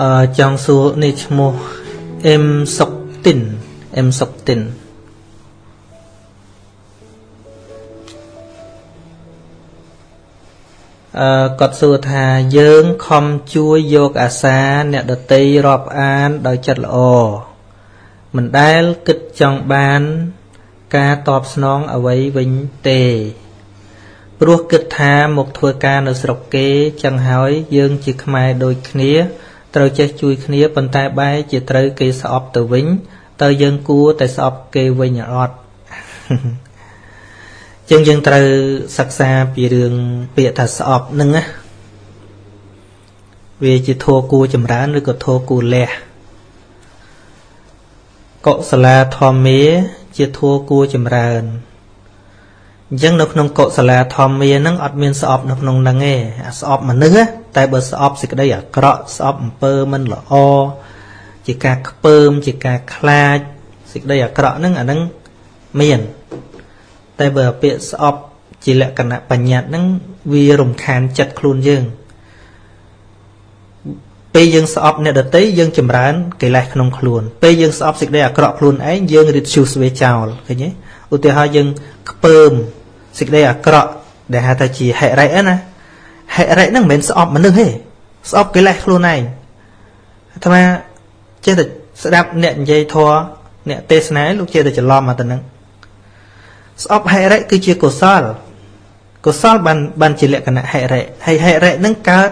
អឺចង់សួរនេះឈ្មោះអ៊ឹមសុកទីនអ៊ឹមសុកទីនអឺគាត់សួរថាយើងខំជួយយកអាសាអ្នកដតីរាប់អានដោយចិត្តល្អមិនដែលគិតចង់បាន ការតបស្នងអ្វីវិញទេព្រោះគិតថាមកធ្វើការនៅស្រុកគេចឹងហើយយើងជាខ្មែរដូចគ្នា ត្រូវចេះជួយគ្នាប៉ុន្តែបែរជាត្រូវគេស្អប់ទៅវិញតើយើងគួរតែស្អប់គេវិញអត់ចឹងយើងត្រូវសិក្សាពីរឿងពាក្យថាស្អប់នឹងណាវាជាធัวគួរចម្រើនឬក៏ធัวគួរលះកុសលាធម្មាជាធัวគួរចម្រើនអញ្ចឹងនៅក្នុងកុសលាធម្មាហ្នឹងអត់មានស្អប់នៅក្នុងហ្នឹងទេអាស្អប់មនុស្ស តែបើស្អប់សេចក្តីអាក្រក់ស្អប់អំពើមិនល្អជាការខ្ពើមជាការខ្លាចសេចក្តីអាក្រក់ហ្នឹងអាហ្នឹងមាន តែបើពាក្យស្អប់ជាលក្ខណៈបញ្ញត្តិហ្នឹងវារំខានចិត្តខ្លួនយើងពេលយើងស្អប់អ្នកដតីយើងចម្រើនកិលេសក្នុងខ្លួនពេលយើងស្អប់សេចក្តីអាក្រក់ខ្លួនឯងយើងរិតឈូសវាចោលឃើញទេឧទាហរណ៍យើងខ្ពើមសេចក្តីអាក្រក់ដែលហៅថាជាហិរិយណា ហិរិយហ្នឹងមិនមែនស្អប់មនុស្សទេស្អប់កិលេសខ្លួនឯងអាត្មាចេះតែស្ដាប់អ្នកនិយាយធម៌អ្នកទេសនាលោកចេះតែច្រឡំមកទៅហ្នឹងស្អប់ហិរិយគឺជាកុសលកុសលបានបានជាលក្ខណៈហិរិយហើយហិរិយហ្នឹងកើត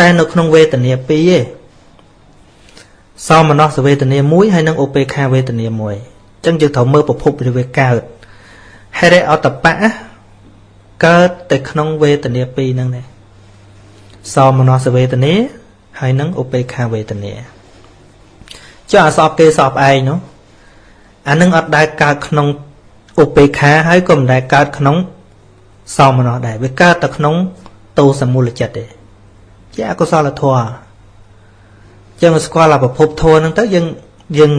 តែនៅក្នុងវេទនាពីរឯងសោមនស្សវេទនាមួយហើយនិងឧបេខាវេទនាមួយអញ្ចឹងយើងត្រូវមើលប្រភពនៃវាកើតហិរិអតបៈកើតតែក្នុងវេទនាពីរហ្នឹងដែរ សោមនស្សវេទនាហើយនឹងឧបេខាវេទនាចុះអាសពគេសពឯងនោះអានឹងអត់ដែលកើតក្នុងឧបេខាហើយក៏មិនដែលកើតក្នុងសោមនស្សដែរវាកើតតែក្នុងតោសមូលចិត្តទេជាអកុសលធម៌ចឹងស្គាល់អាប្រភពធម៌ហ្នឹងទៅយើងយើង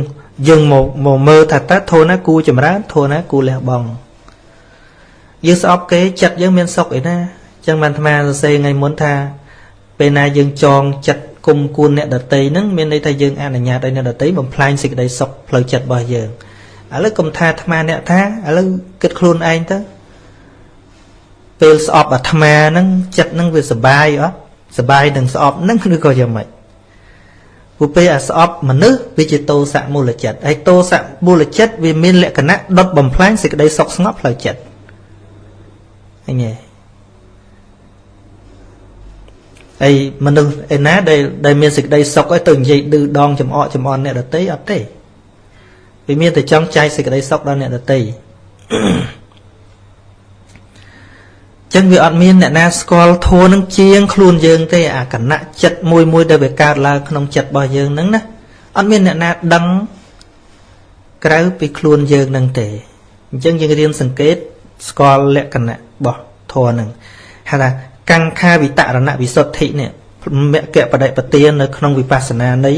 យើងមកមកមើលថាតើធម៌ណាគួរចម្រើនធម៌ណាគួរលះបង់យើងស្អប់គេចិត្តយើងមានសុខអីណាចឹងបានអាត្មាសរសេរថ្ងៃមុនថា ពេលណាយើងចងចិត្តគុំគួនអ្នកដតីហ្នឹងមានន័យថាយើងអនុញ្ញាតឲ្យអ្នកដតីបំផ្លាញសេចក្តីសុខផ្លូវចិត្តរបស់យើងឥឡូវកុំថាអាត្មាអ្នកថាឥឡូវគិតខ្លួនឯងទៅពេលស្អប់អាត្មាហ្នឹងចិត្តហ្នឹងវាសុបាយអត់សុបាយនឹងស្អប់ហ្នឹងឬក៏យ៉ាងម៉េចព្រោះពេលអាស្អប់មនុស្សវាជាតោសៈមូលចិត្តហើយតោសៈមូលចិត្តវាមានលក្ខណៈដុតបំផ្លាញសេចក្តីសុខស្ងប់ផ្លូវចិត្តឃើញទេ ហើយមនុស្សឯណាដែលដែលមានសេចក្តីសុខឲ្យទៅនិយាយឌឺដងចំអកចំអន់អ្នកដតីអត់ទេវាមានតែចង់ចែកសេចក្តីសុខដល់អ្នកដតីចឹងវាអត់មានអ្នកណាស្គាល់ធัวនឹងជាងខ្លួនយើងទេអាគណៈចិត្តមួយមួយដែលវាកើតឡើងក្នុងចិត្តរបស់យើងហ្នឹងណាអត់មានអ្នកណាដឹងក្រៅពីខ្លួនយើងនឹងទេអញ្ចឹងយើងរៀនសង្កេតស្គាល់លក្ខណៈរបស់ធម៌ហ្នឹងហៅថា កង្ខាវិតរណវិសុទ្ធិនេះមគ្គបដិបទាននៅក្នុងវិបស្សនានៃ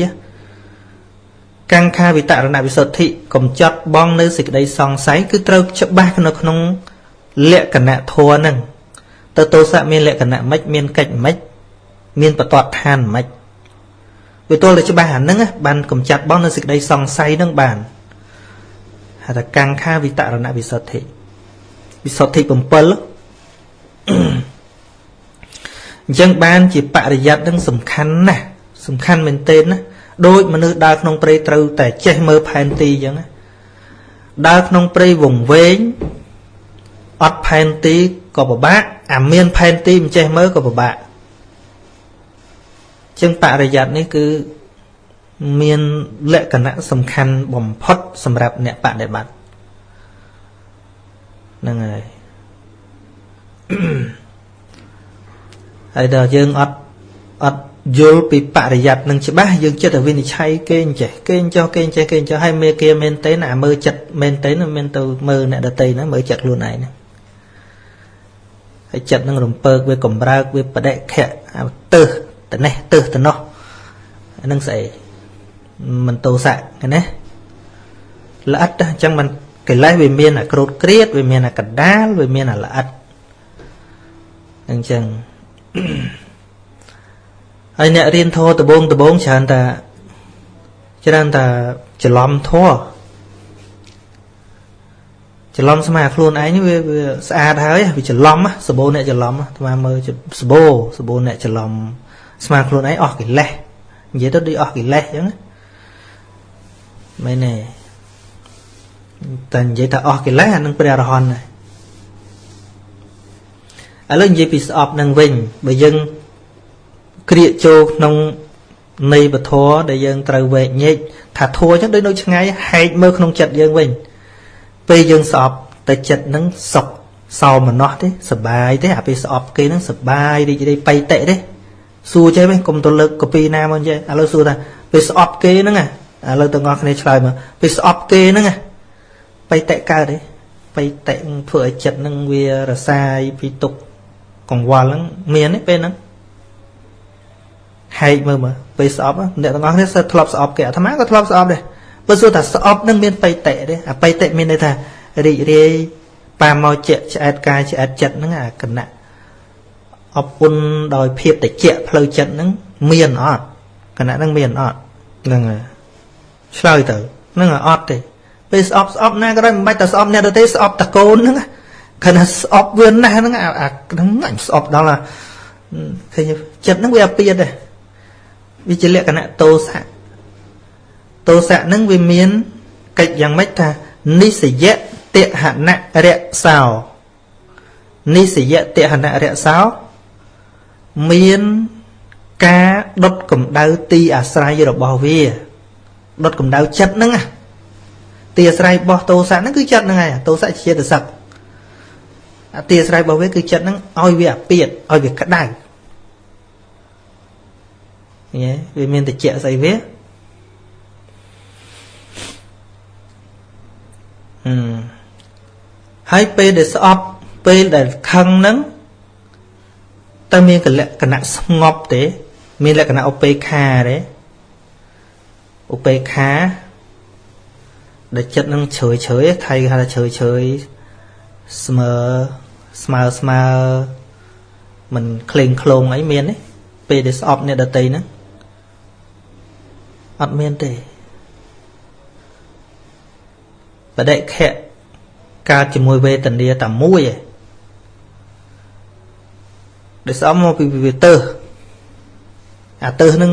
កង្ខាវិតរណវិសុទ្ធិកំចាត់បងនៅសេចក្តីសង្ស័យគឺត្រូវច្បាស់នៅក្នុងលក្ខណៈធម៌ហ្នឹងទៅទោសៈមានលក្ខណៈម៉េចមានកិច្ចម៉េចមានបតតឋានម៉េចវាទល់តែច្បាស់អាហ្នឹងបានកំចាត់បងនៅសេចក្តីសង្ស័យហ្នឹងបានហៅថាកង្ខាវិតរណវិសុទ្ធិវិសុទ្ធិ7 អញ្ចឹងបានជាបរិយ័តនឹងសំខាន់ណាស់សំខាន់មែនទែនណាដូចមនុស្សដើរក្នុងព្រៃត្រូវតែចេះមើលផែនទីអញ្ចឹងដើរក្នុងព្រៃវង្វេងអត់ផែនទីក៏ពិបាកអាមានផែនទីមិនចេះមើលក៏ពិបាកចឹងបរិយ័តនេះគឺមានលក្ខណៈសំខាន់បំផុតសម្រាប់អ្នកបដិបត្តិហ្នឹងហើយ ហើយដល់យើងអត់អត់យល់ពីបរិយ័តនឹងច្បាស់យើងចិត្តតែវិនិច្ឆ័យគេអញ្ចេះគេអញ្ចោះគេអញ្ចេះគេអញ្ចោះហើយមេគេមែនទេណាមើលចិត្តមែនទេណាមានទៅមើលអ្នកដតីណាមើលចិត្តខ្លួនឯងណាហើយចិត្តនឹងរំពើកវាកំរើកវាបដិខៈទៅទៅនេះទៅទៅនោះហ្នឹងស្អីមិនតោសៈណាល្អិតអញ្ចឹងមិនកិលេសវាមានអាក្រោតក្រៀតវាមានអាកដាលវាមានអាល្អិតអញ្ចឹង ហើយអ្នករៀនធម៌ដបងដបងច្រើនតែច្រើនតែច្រឡំធម៌ច្រឡំស្មាខ្លួនឯងវាវាស្អាតហើយវាច្រឡំសបោអ្នកច្រឡំស្មាមើលសបោសបោអ្នកច្រឡំស្មាខ្លួនឯងអស់កិលេសនិយាយទៅដូចអស់កិលេសអញ្ចឹងមែនទេតែនិយាយថាអស់កិលេសអានឹងព្រះអរហន្តដែរ ឥឡូវនិយាយពីស្អប់នឹងវិញបើយើងក្រៀកចូលក្នុងនៃពធដែលយើងត្រូវវែកញែកថាធัวអញ្ចឹងដូចនៅឆ្ងាយហែកមើលក្នុងចិត្តយើងវិញពេលយើងស្អប់តែចិត្តនឹងសុខសោមនស្សទេសបាយទេអាពេលស្អប់គេនឹងសបាយរីករាយបៃតិទេសួរចេះវិញកុំទៅលើកកពីណាមកចេះឥឡូវសួរថាពេលស្អប់គេហ្នឹងឥឡូវទាំងអស់គ្នាឆ្លើយមកពេលស្អប់គេហ្នឹងបៃតិកើតទេបៃតិធ្វើឲ្យចិត្តនឹងវារសាយពីទុក កង្វល់ហ្នឹងមានទេពេលហ្នឹងហែកមើលមើលពេលស្អប់អ្នកទាំងអស់គ្នាសិតធ្លាប់ស្អប់គេអាត្មាក៏ធ្លាប់ស្អប់ដែរបើសួរថាស្អប់នឹងមានបៃតិទេអាបៃតិមានន័យថារីករាយប៉ាមកជាឆ្អែតកាយឆ្អែតចិត្តហ្នឹងអាគណៈអពុនដោយភាពតិចផ្លូវចិត្តហ្នឹងមានអត់គណៈហ្នឹងមានអត់ហ្នឹងហើយឆ្លើយទៅហ្នឹងអត់ទេពេលស្អប់ស្អប់ណាក៏ដោយមិនបាច់តែស្អប់អ្នកទៅទេស្អប់តកូនហ្នឹង គណៈស្អប់វាណាស់ហ្នឹងអាហ្នឹងអញស្អប់ដល់ឃើញចិត្តហ្នឹងវាអាពៀតដែរវាជាលក្ខណៈតោសៈទោសៈនឹងវាមានកិច្ចយ៉ាងម៉េចថានិសយៈតហណៈរសោនិសយៈតហណៈរសោមានការដុតកម្ដៅទីអាស្រ័យរបស់វាដុតកម្ដៅចិត្តហ្នឹងទីអាស្រ័យរបស់ទោសៈហ្នឹងគឺចិត្តហ្នឹងហើយទោសៈជាតសឹក អាទីអាស្រ័យរបស់វាគឺចិត្តហ្នឹងឲ្យវាអាពាតឲ្យវាក្ដៅញ៉េវាមានតិចស្អីវាហើយពេលដែលស្អប់ពេលដែលខឹងហ្នឹងតើមានកលក្ខណៈស្ងប់ទេ មានលក្ខណៈឧបេក្ខាទេឧបេក្ខាដែលចិត្តនឹងជ្រើជ្រើថៃគេហៅថាជ្រើជ្រើស្មើ ស្មើស្មើមិនក្លែងក្លងអីមានទេពេលដែលស្អប់អ្នកដតីហ្នឹងអត់មានទេបដិខៈកើតជាមួយវេទនាតែមួយឯងដែលស្អមមកពីវាទើសអាទើសនឹង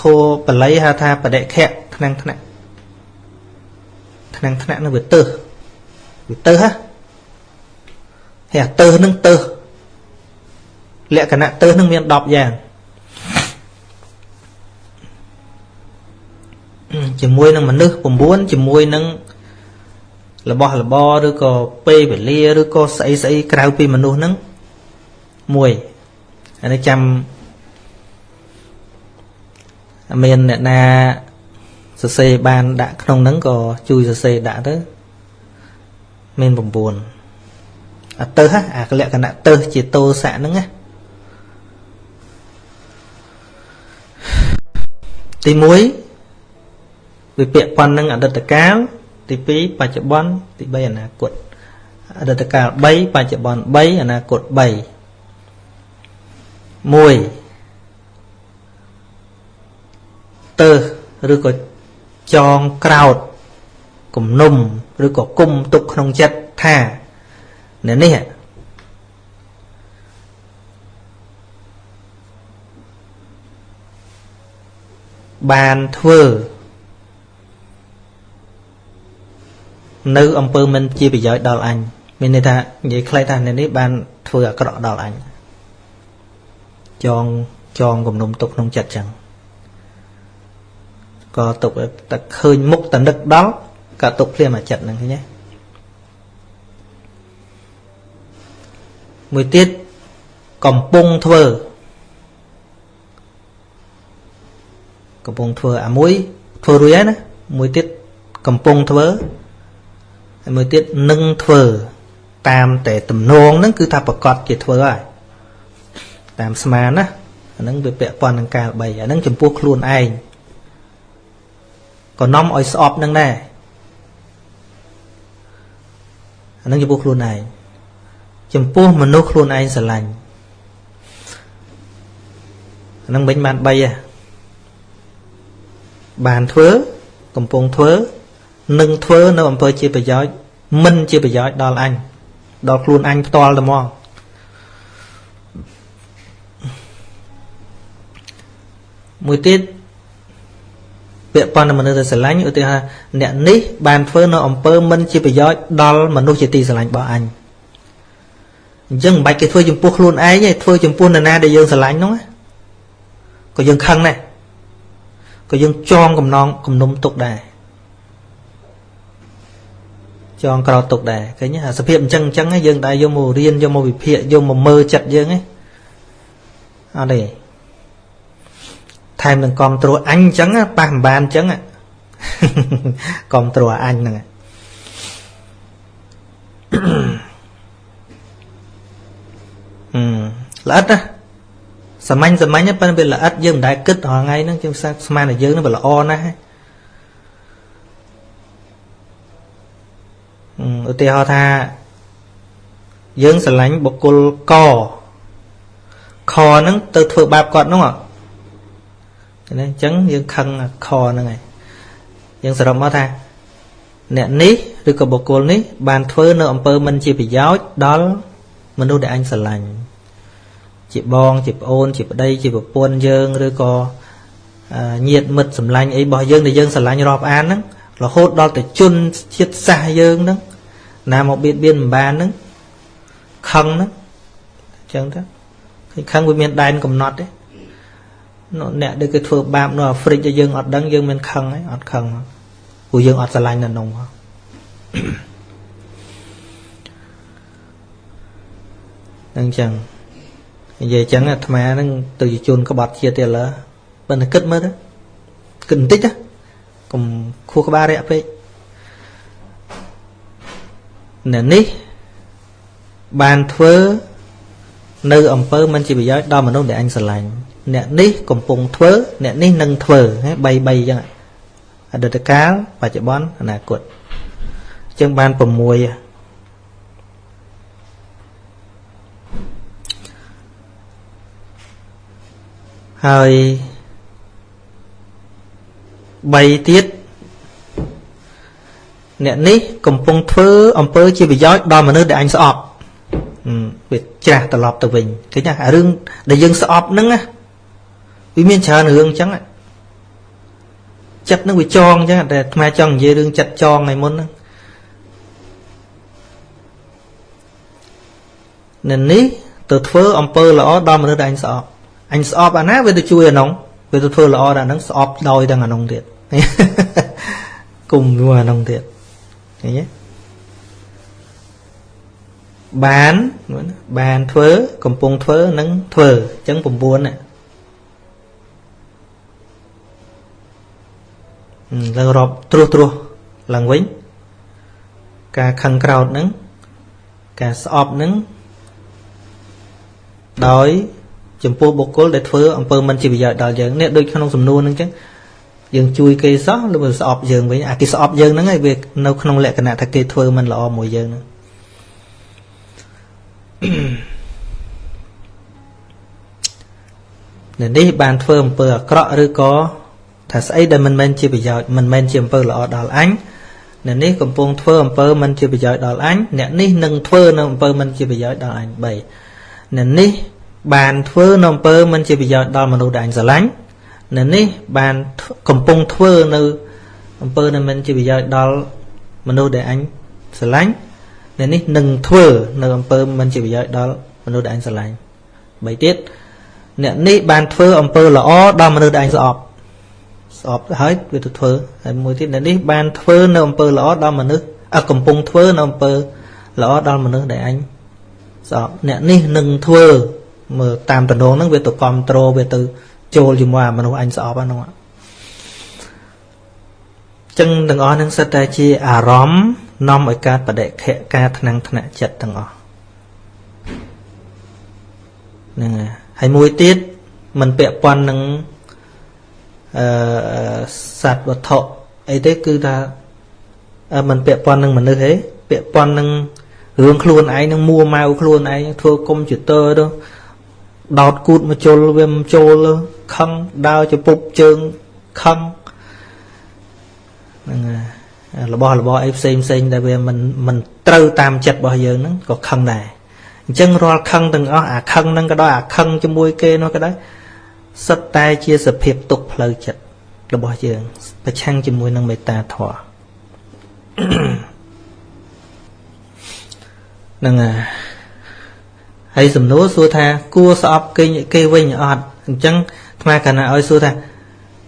ធัวបល័យហៅថាបដិខៈថ្នាំងថ្នាក់ថ្នាំងថ្នាក់នឹងវាទើសវាទើសហ៎ ហើយអាទើសនឹងទើសលក្ខណៈទើសនឹងមាន10យ៉ាងជាមួយនឹងមនុស្ស9ជាមួយនឹងរបស់របរឬក៏ពេលវេលាឬក៏ស្អីស្អីក្រៅពីមនុស្សហ្នឹងមួយអានេះចាំមានអ្នកណាសរសេរបានដាក់ក្នុងហ្នឹងក៏ជួយសរសេរដាក់ទៅមាន9 អាទៅហ่ะអាលក្ខណៈទៅជាតោសៈហ្នឹងណាទី1វាពាក់ព័ន្ធនឹងអតីតកាលទី2បច្ចុប្បន្នទី3អនាគតអតីតកាល3បច្ចុប្បន្ន3អនាគត3 1ទៅឬក៏ចងក្រោតគំនុំឬក៏គុំទុកក្នុងចិត្តថា អ្នកនេះបានធ្វើនៅអំពើមិនជាប្រយោជន៍ដល់អញមានន័យថានិយាយខ្លីថានេះបានធ្វើអាក្រក់ដល់អញចងចងគំនុំទុកក្នុងចិត្តចឹងក៏ទុកតែឃើញមុខតនឹកដល់ក៏ទុកភ្លាមអាចិត្តហ្នឹងឃើញទេ មួយទៀតកំពុងធ្វើកំពុងធ្វើអាមួយធ្វើរួចហើយណាមួយទៀតកំពុងធ្វើហើយមួយទៀតនឹងធ្វើតាមតែទំនងហ្នឹងគឺថាប្រកាសជាធ្វើហើយតាមស្មានណាអាហ្នឹងវាពាក់ព័ន្ធនឹងកាល3អាហ្នឹងចំពោះខ្លួនឯងក៏នាំឲ្យស្អប់នឹងដែរអាហ្នឹងចំពោះខ្លួនឯង ចំពោះមនុស្សខ្លួនឯងស្រឡាញ់ហ្នឹងវិញបាន3ហ៎បានធ្វើកំពុងធ្វើនឹងធ្វើនៅអំពើជាប្រយោជន៍មិនជាប្រយោជន៍ដល់អញដល់ខ្លួនអញផ្ទាល់តែហ្មងមួយទៀតពាក់ព័ន្ធនឹងមនុស្សដែលស្រឡាញ់ឧទាហរណ៍អ្នកនេះបានធ្វើនៅអំពើមិនជាប្រយោជន៍ដល់មនុស្សជាទីស្រឡាញ់របស់អញ អញ្ចឹងមិនបាច់គេធ្វើចំពោះខ្លួនឯងទេធ្វើចំពោះនរណាដែលយើងស្រឡាញ់ហ្នឹងក៏យើងខឹងដែរក៏យើងចងកំណងគំនុំទុកដែរចងក្រោតទុកដែរឃើញអាសភាពអញ្ចឹងអញ្ចឹងយើងដែរយកមករៀនយកមកវិភាគយកមកមើលចិត្តយើងហ្នឹងអត់ទេថែមនឹងគ្រប់ត្រួតអញអញ្ចឹងប៉ះមិនបានអញ្ចឹងគ្រប់ត្រួតអញហ្នឹងអឺ ល្អិតណាសាមញ្ញសាមញ្ញប៉ុន្តែវាល្អិតយើងមិនដែលគិតរាល់ថ្ងៃហ្នឹងជាងស្មានតែយើងហ្នឹងវាល្អណាស់ឧទាហរណ៍ថាយើងស្រឡាញ់បុគ្គលកខហ្នឹងទៅធ្វើបាបគាត់ហ្នឹងណាអញ្ចឹងយើងខឹងខហ្នឹងហើយយើងសរុបមកថាអ្នកនេះឬក៏បុគ្គលនេះបានធ្វើនៅអំពើមិនជាប្រយោជន៍ដល់មនុស្សដែលអញស្រឡាញ់ ជាបងជាប្អូន ជាប្តី ជាប្រពន្ធយើងឬក៏ញាតិមិត្តសម្លាញ់អីរបស់យើងដែលយើងស្រឡាញ់រាប់អានហ្នឹងរហូតដល់ទៅជន់ជាតិសាសយើងហ្នឹងណាមកបៀតបៀនមិនបានហ្នឹងខឹងហ្នឹងអញ្ចឹងទៅឃើញខឹងវាមានដែនកំណត់ទេអ្នកដែលគេធ្វើបាបនៅអាហ្វ្រិកដែលយើងអត់ដឹងយើងមានខឹងហើយអត់ខឹងព្រោះយើងអត់ស្រឡាញ់នៅនោះហ្នឹងចឹង និយាយចឹងអាត្មាហ្នឹងទៅជជនក្បត់ជាតិទៀតឡើបើតែគិតមើលទៅគិតបន្តិចណាកុំខួរក្បាលរាក់ពេកអ្នកនេះបានធ្វើនៅអំពើមិនជាប្រយោជន៍ដល់មនុស្សដែលអញស្រឡាញ់អ្នកនេះកំពុងធ្វើអ្នកនេះនឹងធ្វើហ៎3 3អញ្ចឹងអតីតកាលបច្ចុប្បន្នអនាគតអញ្ចឹងបាន6 ហើយ3ទៀតអ្នកនេះកំពុងធ្វើអំពើជាប្រយោជន៍ដល់មនុស្សដែលអញស្អប់វាច្រាស់ត្រឡប់ទៅវិញឃើញណារឿងដែលយើងស្អប់ហ្នឹងណាវាមានច្រើនរឿងអញ្ចឹងចិត្តនឹងវាចងអញ្ចឹងតែអាត្មាចង់និយាយរឿងចិត្តចងឲ្យមុនហ្នឹងនៅនេះទៅធ្វើអំពើល្អដល់មនុស្សដែលអញស្អប់ អញស្អប់អាណាវាទៅជួយអានោះវាទៅធ្វើល្អដល់អាហ្នឹងស្អប់ដោយទាំងអានោះទៀតគុំមួយអានោះទៀតឃើញទេបានបានធ្វើកំពុងធ្វើនឹងធ្វើអញ្ចឹង9ណាឡើងរាប់ត្រួសត្រាសឡើងវិញការខឹងក្រោតហ្នឹងការស្អប់ហ្នឹងដោយ ចំពោះបុគ្គលដែលធ្វើអំពើមិនជាប្រយោជន៍ដល់យើងនេះដូចក្នុងសំណួរហ្នឹងចឹងយើងជួយគេសោះឬស្អប់យើងវិញអាគេស្អប់យើងហ្នឹងឯងវានៅក្នុងលក្ខណៈថាគេធ្វើមិនល្អមួយយើងហ្នឹងនេះបានធ្វើអំពើអាក្រក់ឬក៏ថាស្អីដែលមិនមែនជាប្រយោជន៍មិនមែនជាអំពើល្អដល់អញអ្នកនេះកំពុងធ្វើអំពើមិនជាប្រយោជន៍ដល់អញអ្នកនេះនឹងធ្វើនៅអំពើមិនជាប្រយោជន៍ដល់អញ3អ្នកនេះ បានធ្វើនៅអំពើមិនជាប្រយោជន៍ដល់មនុស្សដែលអញស្រឡាញ់អ្នកនេះបានកំពុងធ្វើនៅអំពើដែលមិនជាប្រយោជន៍ដល់មនុស្សដែលអញស្រឡាញ់អ្នកនេះនឹងធ្វើនៅអំពើមិនជាប្រយោជន៍ដល់មនុស្សដែលអញស្រឡាញ់បីទៀតអ្នកនេះបានធ្វើអំពើល្អដល់មនុស្សដែលអញស្អប់ស្អប់ហើយវាទៅធ្វើហើយមួយទៀតអ្នកនេះបានធ្វើនៅអំពើល្អដល់មនុស្សអកំពុងធ្វើនៅអំពើល្អដល់មនុស្សដែលអញស្អប់អ្នកនេះនឹងធ្វើ មើលតាមតំណងហ្នឹងវាទៅគ្រប់ត្រូលវាទៅចូលជាមួយអាមនុស្សអញស្អប់ហ្នឹងចឹងទាំងអស់ហ្នឹងសិតតែជាអារម្មណ៍នាំឲ្យកើតបដិខៈការថ្នាំងថ្នាក់ចិត្តទាំងអស់ហ្នឹងហើយមួយទៀតมันពាក់ព័ន្ធនឹងអឺសត្វវត្ថុអីទេគឺថាมันពាក់ព័ន្ធនឹងមនុស្សទេពាក់ព័ន្ធនឹងរឿងខ្លួនឯងនឹងមួម៉ៅខ្លួនឯងធ្វើកុំព្យូទ័រទៅ ដោតគូតមកជុលវាមិនចូលខឹងដើរជពុបជើងខឹងហ្នឹងហើយរបស់របរអីផ្សេងផ្សេងដែលវាមិនមិនត្រូវតាមចិត្តរបស់យើងហ្នឹងក៏ខឹងដែរអញ្ចឹងរាល់ខឹងទាំងអស់អាខឹងហ្នឹងក៏ដោយអាខឹងជាមួយគេនោះក៏ដោយសិតតែជាសភាពទុកផ្លូវចិត្តរបស់យើង ប្រឆាំងជាមួយនឹងមេត្តាធម៌ហ្នឹងហើយ សំណួរសួរថាគួរស្អប់គេគេវិញអត់អញ្ចឹងអាត្មាកណ្ណាឲ្យសួរថា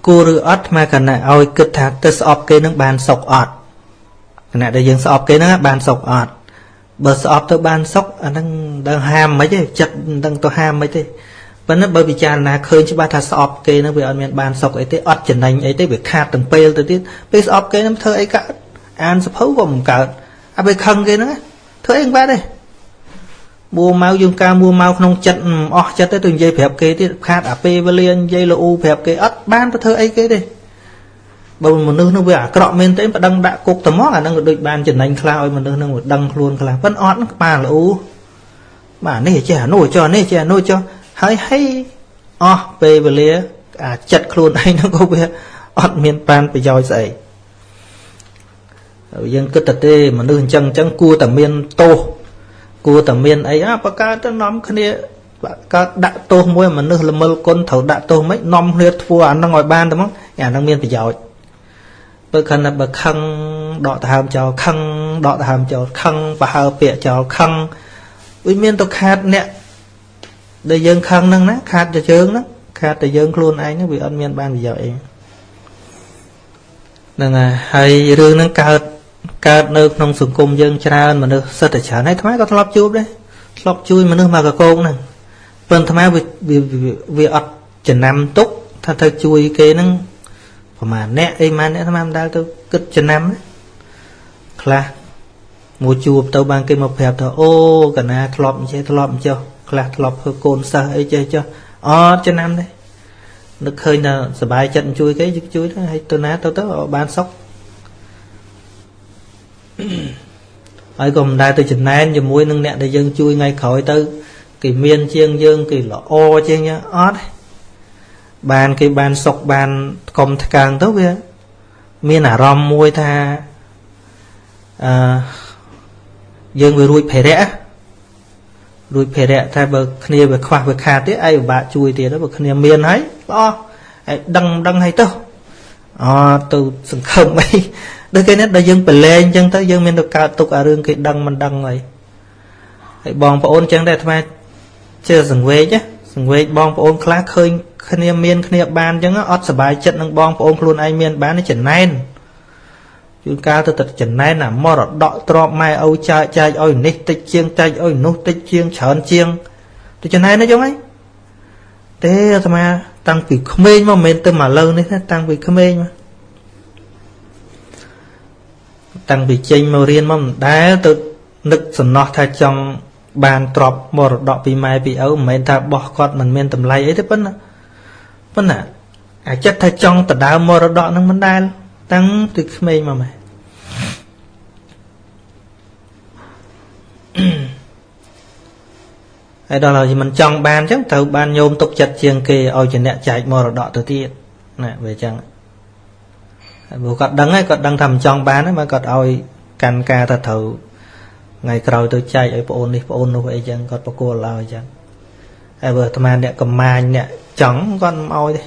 គួរឬអត់អាត្មាកណ្ណាឲ្យគិតថាទៅស្អប់គេនឹងបានសុខអត់គណៈដែលយើងស្អប់គេហ្នឹងបានសុខអត់បើស្អប់ទៅបានសុខអាហ្នឹងដឹងហាមមិនទេចិត្តមិនដឹងទៅហាមមិនទេប៉ុន្តែបើពិចារណាឃើញច្បាស់ថាស្អប់គេហ្នឹងវាអត់មានបានសុខអីទេអត់ចំណេញអីទេវាខាតទាំងពេលទៅទៀតពេលស្អប់គេហ្នឹងធ្វើអីកើតអានសភៅក៏មិនកើតអាពេលខឹងគេហ្នឹងធ្វើអីមិនបានទេ មួម៉ៅយើងការមួម៉ៅក្នុងចិត្តអស់ចិត្តទៅទៅនិយាយប្រាប់គេទៀតខាតអាពេលវេលានិយាយលូប្រាប់គេអត់បានទៅធ្វើអីគេទេបើមនុស្សនោះវាអាក្រក់មែនទេប៉ដឹងដាក់គុកត្មងអានឹងក៏ដូចបានចំណេញខ្លះឲ្យមនុស្សនឹងដឹងខ្លួនខ្លះប៉ិនអត់ក្បាលលូបាទនេះចេះអានោះចុះនេះចេះអានោះចុះហើយហើយអស់ពេលវេលាអាចិត្តខ្លួនឯងនោះក៏វាអត់មានបានប្រយោជន៍ស្អីយើងគិតតែទេមនុស្សអញ្ចឹងអញ្ចឹងគួរតែមានទោស គួរតែមានអីអាបកើតទៅនាំគ្នាកើតដាក់ទោសមួយមនុស្សល្មិលគុណត្រូវដាក់ទោសមិននាំគ្នាធ្វើអានឹងឲ្យបានទៅមកអានឹងមានប្រយោជន៍បើខណៈបើខឹងដកដង្ហើមចោលខឹងដកដង្ហើមចោលខឹងបើហើពាក្យចោលខឹងវាមានទៅខាតអ្នកដែលយើងខឹងហ្នឹងណាខាតតែយើងហ្នឹងខាតតែយើងខ្លួនឯងហ្នឹងវាអត់មានបានប្រយោជន៍អីហ្នឹងហើយរឿងហ្នឹងកើត កើតនៅក្នុងសង្គមយើងច្រើនមនុស្សសិតតែច្រើនហើយថ្មក៏ធ្លាប់ជួបដែរធ្លាប់ជួយមនុស្សមកកកងហ្នឹងប៉ុន្តែថ្មវាវាអត់ចំណាំទុកថាទៅជួយគេហ្នឹងប្រហែលអ្នកអីម៉ានអ្នកថ្មមិនដែលទៅគិតចំណាំខ្លះមួយជួបទៅបានគេមកប្រាប់ថាអូកណាធ្លាប់អញ្ចេះធ្លាប់អញ្ចោះខ្លះធ្លាប់ធ្វើកូនសិស្សអីចេះចោះអត់ចំណាំទេនឹកឃើញថាសុបាយចិត្តជួយគេជួយទៅហើយទៅណាទៅទៅបានសុខ ហើយក៏មិនដែលទៅចំណែនជាមួយនឹងអ្នកដែលយើងជួយថ្ងៃក្រោយទៅគេមានជាងយើងគេល្អជាងយើងអត់បានគេបានសុខបានកុំថ្កើងទៅវាមានអារម្មណ៍មួយថាអឺយើងវារួចភេរៈរួចភេរៈថាបើគ្នាវាខ្វះវាខាតទៀតឯងពិបាកជួយទៀតបើគ្នាមានហើយល្អឯងដឹងដឹងហើយទៅអទៅសង្ឃឹមអី ដូចគេនេះដល់យើងប្រឡែងអញ្ចឹងទៅយើងមានទៅកើតទុកអារឿងគេដឹងមិនដឹងអីហើយបងប្អូនអញ្ចឹងដែរអាត្មាជឿសង្វេកសង្វេកបងប្អូនខ្លះឃើញគ្នាមានគ្នាបានអញ្ចឹងអត់សុបាយចិត្តនឹងបងប្អូនខ្លួនឯងមានបានចំណែនជួនកាលទៅតែចំណែនអាមរតកទ្របម៉ែឪចែកចែកឲ្យនេះតិចជាងចែកឲ្យនោះតិចជាងច្រើនជាងទៅចំណែនណាយងហីទេអាត្មាតាំងពីក្មេងមកមិនមែនទៅមកលើនេះទេតាំងពីក្មេងមក តាំងពីចេញមករៀនមកមិនដែលទៅនឹកសំណោះថាចង់បានទ្របមរតកពីម៉ែពីឪមិនមែនថាបោះគាត់មិនមានតម្លៃអីទេប៉ុន្តែប៉ុន្តែអាចិត្តថាចង់ដដើមមរតកនឹងមិនដែលតាំងពីក្មេងមកម៉ែហើយដល់ហើយមិនចង់បានអញ្ចឹងត្រូវបានញោមទុកចិត្តជាងគេឲ្យជាអ្នកចែកមរតកទៅទៀតណាវាអញ្ចឹង ព្រោះគាត់ដឹងហើយគាត់ដឹងថាមិនចង់បានហើយមកគាត់ឲ្យកាន់ការថាត្រូវថ្ងៃក្រោយទៅចែកឲ្យប្អូននេះប្អូននោះអីចឹងគាត់បកគោលឲ្យអញ្ចឹងហើយបើអាត្មាអ្នកកំមាញអ្នកចង់គាត់មិនឲ្យទេ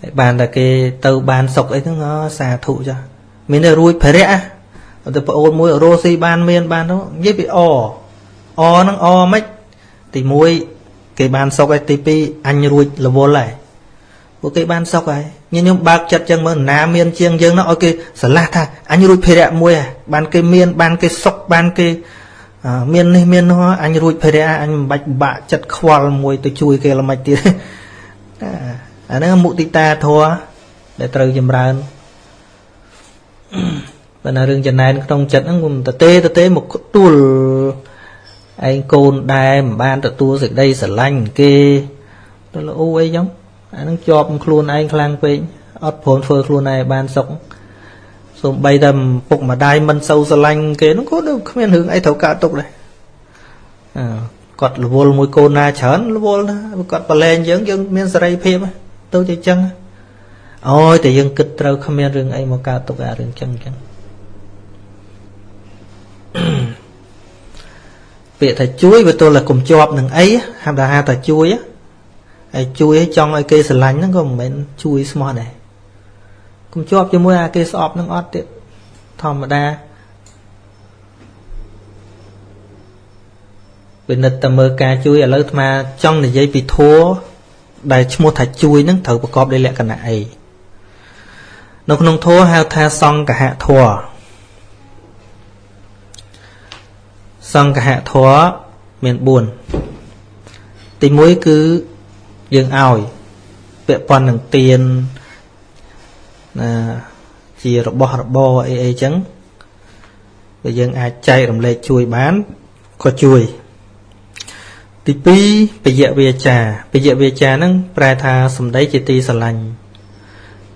ហើយបានតែគេទៅបានសុកអីហ្នឹងសាធុចាស់មានតែរួចភរៈទៅប្អូនមួយរស់ស៊ីបានមានបាននោះនិយាយពីអអហ្នឹងអមិនទី1គេបានសុកហើយទី2អញរួចរវល់ហើយ ពួកគេបានសុខហើយញញឹមបើកចិត្តចឹងមើលណាមានជាងយើងនោះឲ្យគេស្រឡះថាអញរួចភេរៈមួយហើយបានគេមានបានគេសុខបានគេមាននេះមាននោះអញរួចភេរៈអញមិនបាច់បាក់ចិត្តខ្វល់មួយទៅជួយគេល្មិចទៀតអាហ្នឹងមុទិតាធម៌ដែលត្រូវចម្រើនបើណារឿងចំណែនក្នុងចិត្តហ្នឹងគុំតទេតទេមកទួលឯងកូនដែរមិនបានទទួលសេចក្តីស្រឡាញ់គេទៅលូអីចឹង អានឹងជាប់ខ្លួនឯងខ្លាំងពេកអត់ព្រមធ្វើខ្លួនឯងបានសុខសូម្បីតែពុកម្ដាយមិនសូវស្រឡាញ់គេនោះក៏ដូចគ្មានរឿងអីត្រូវកើតទុកដែរអើគាត់រវល់មួយកូនណាច្រើនរវល់ណាគាត់ប្រឡែងយើងយើងមានសេរីភាពទៅជាចឹងអូយតែយើងគិតត្រូវគ្មានរឿងអីមកកើតទុកអារឿងចឹងចឹងពាក្យថាជួយវាទល់តែកុំជាប់នឹងអីហាក់ថាហៅថាជួយ ហើយជួយឲ្យចង់ឲ្យគេស្រឡាញ់ហ្នឹងក៏មិនមែនជួយស្មោះដែរកុំជាប់ជាមួយអាគេស្អប់នឹងអត់ទៀតធម្មតាពិនិត្យតែមើលការជួយឥឡូវអាត្មាចង់និយាយពីធัวដែលឈ្មោះថាជួយនឹងត្រូវប្រកបដោយលក្ខណៈអីនៅក្នុងធัวហៅថាសង្កហធัวសង្កហធัวមាន4ទី1គឺ យើងឲ្យពាក់ព័ន្ធនឹងទៀនណាជារបស់របរអីអីចឹងបើយើងអាចចែករំលែកជួយបានក៏ជួយទី2ពយៈវាចាពយៈវាចាហ្នឹងប្រែថាសម្ដីជាទីស្រឡាញ់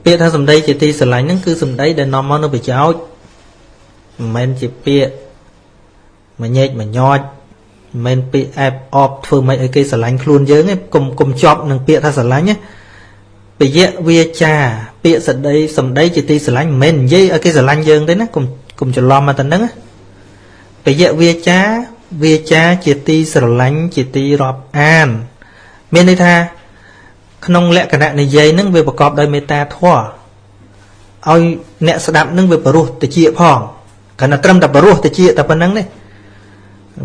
ពាក្យថាសម្ដីជាទីស្រឡាញ់ហ្នឹងគឺសម្ដីដែលនាំមកនូវប្រយោជន៍មិនមែនជាពាក្យមញែកមញោច មិនមែនពាក្យអែបអបធ្វើមិនឲ្យគេស្រឡាញ់ខ្លួនយើងទេកុំកុំជាប់នឹងពាក្យថាស្រឡាញ់ណាពយៈវាចា ពាក្យសដីសម្ដីជាទីស្រឡាញ់មិនមែននិយាយឲ្យគេស្រឡាញ់យើងទេណាកុំកុំច្រឡំមកទៅហ្នឹងពយៈវាចាវាចាជាទីស្រឡាញ់ជាទីរាប់អាន មានន័យថាក្នុងលក្ខណៈនិយាយនឹងវាប្រកបដោយមេត្តាធម៌ឲ្យអ្នកស្ដាប់នឹងវាបរោះតិចផងគ្រាន់តែត្រឹមតែបរោះតិចតែប៉ុណ្្នឹងទេ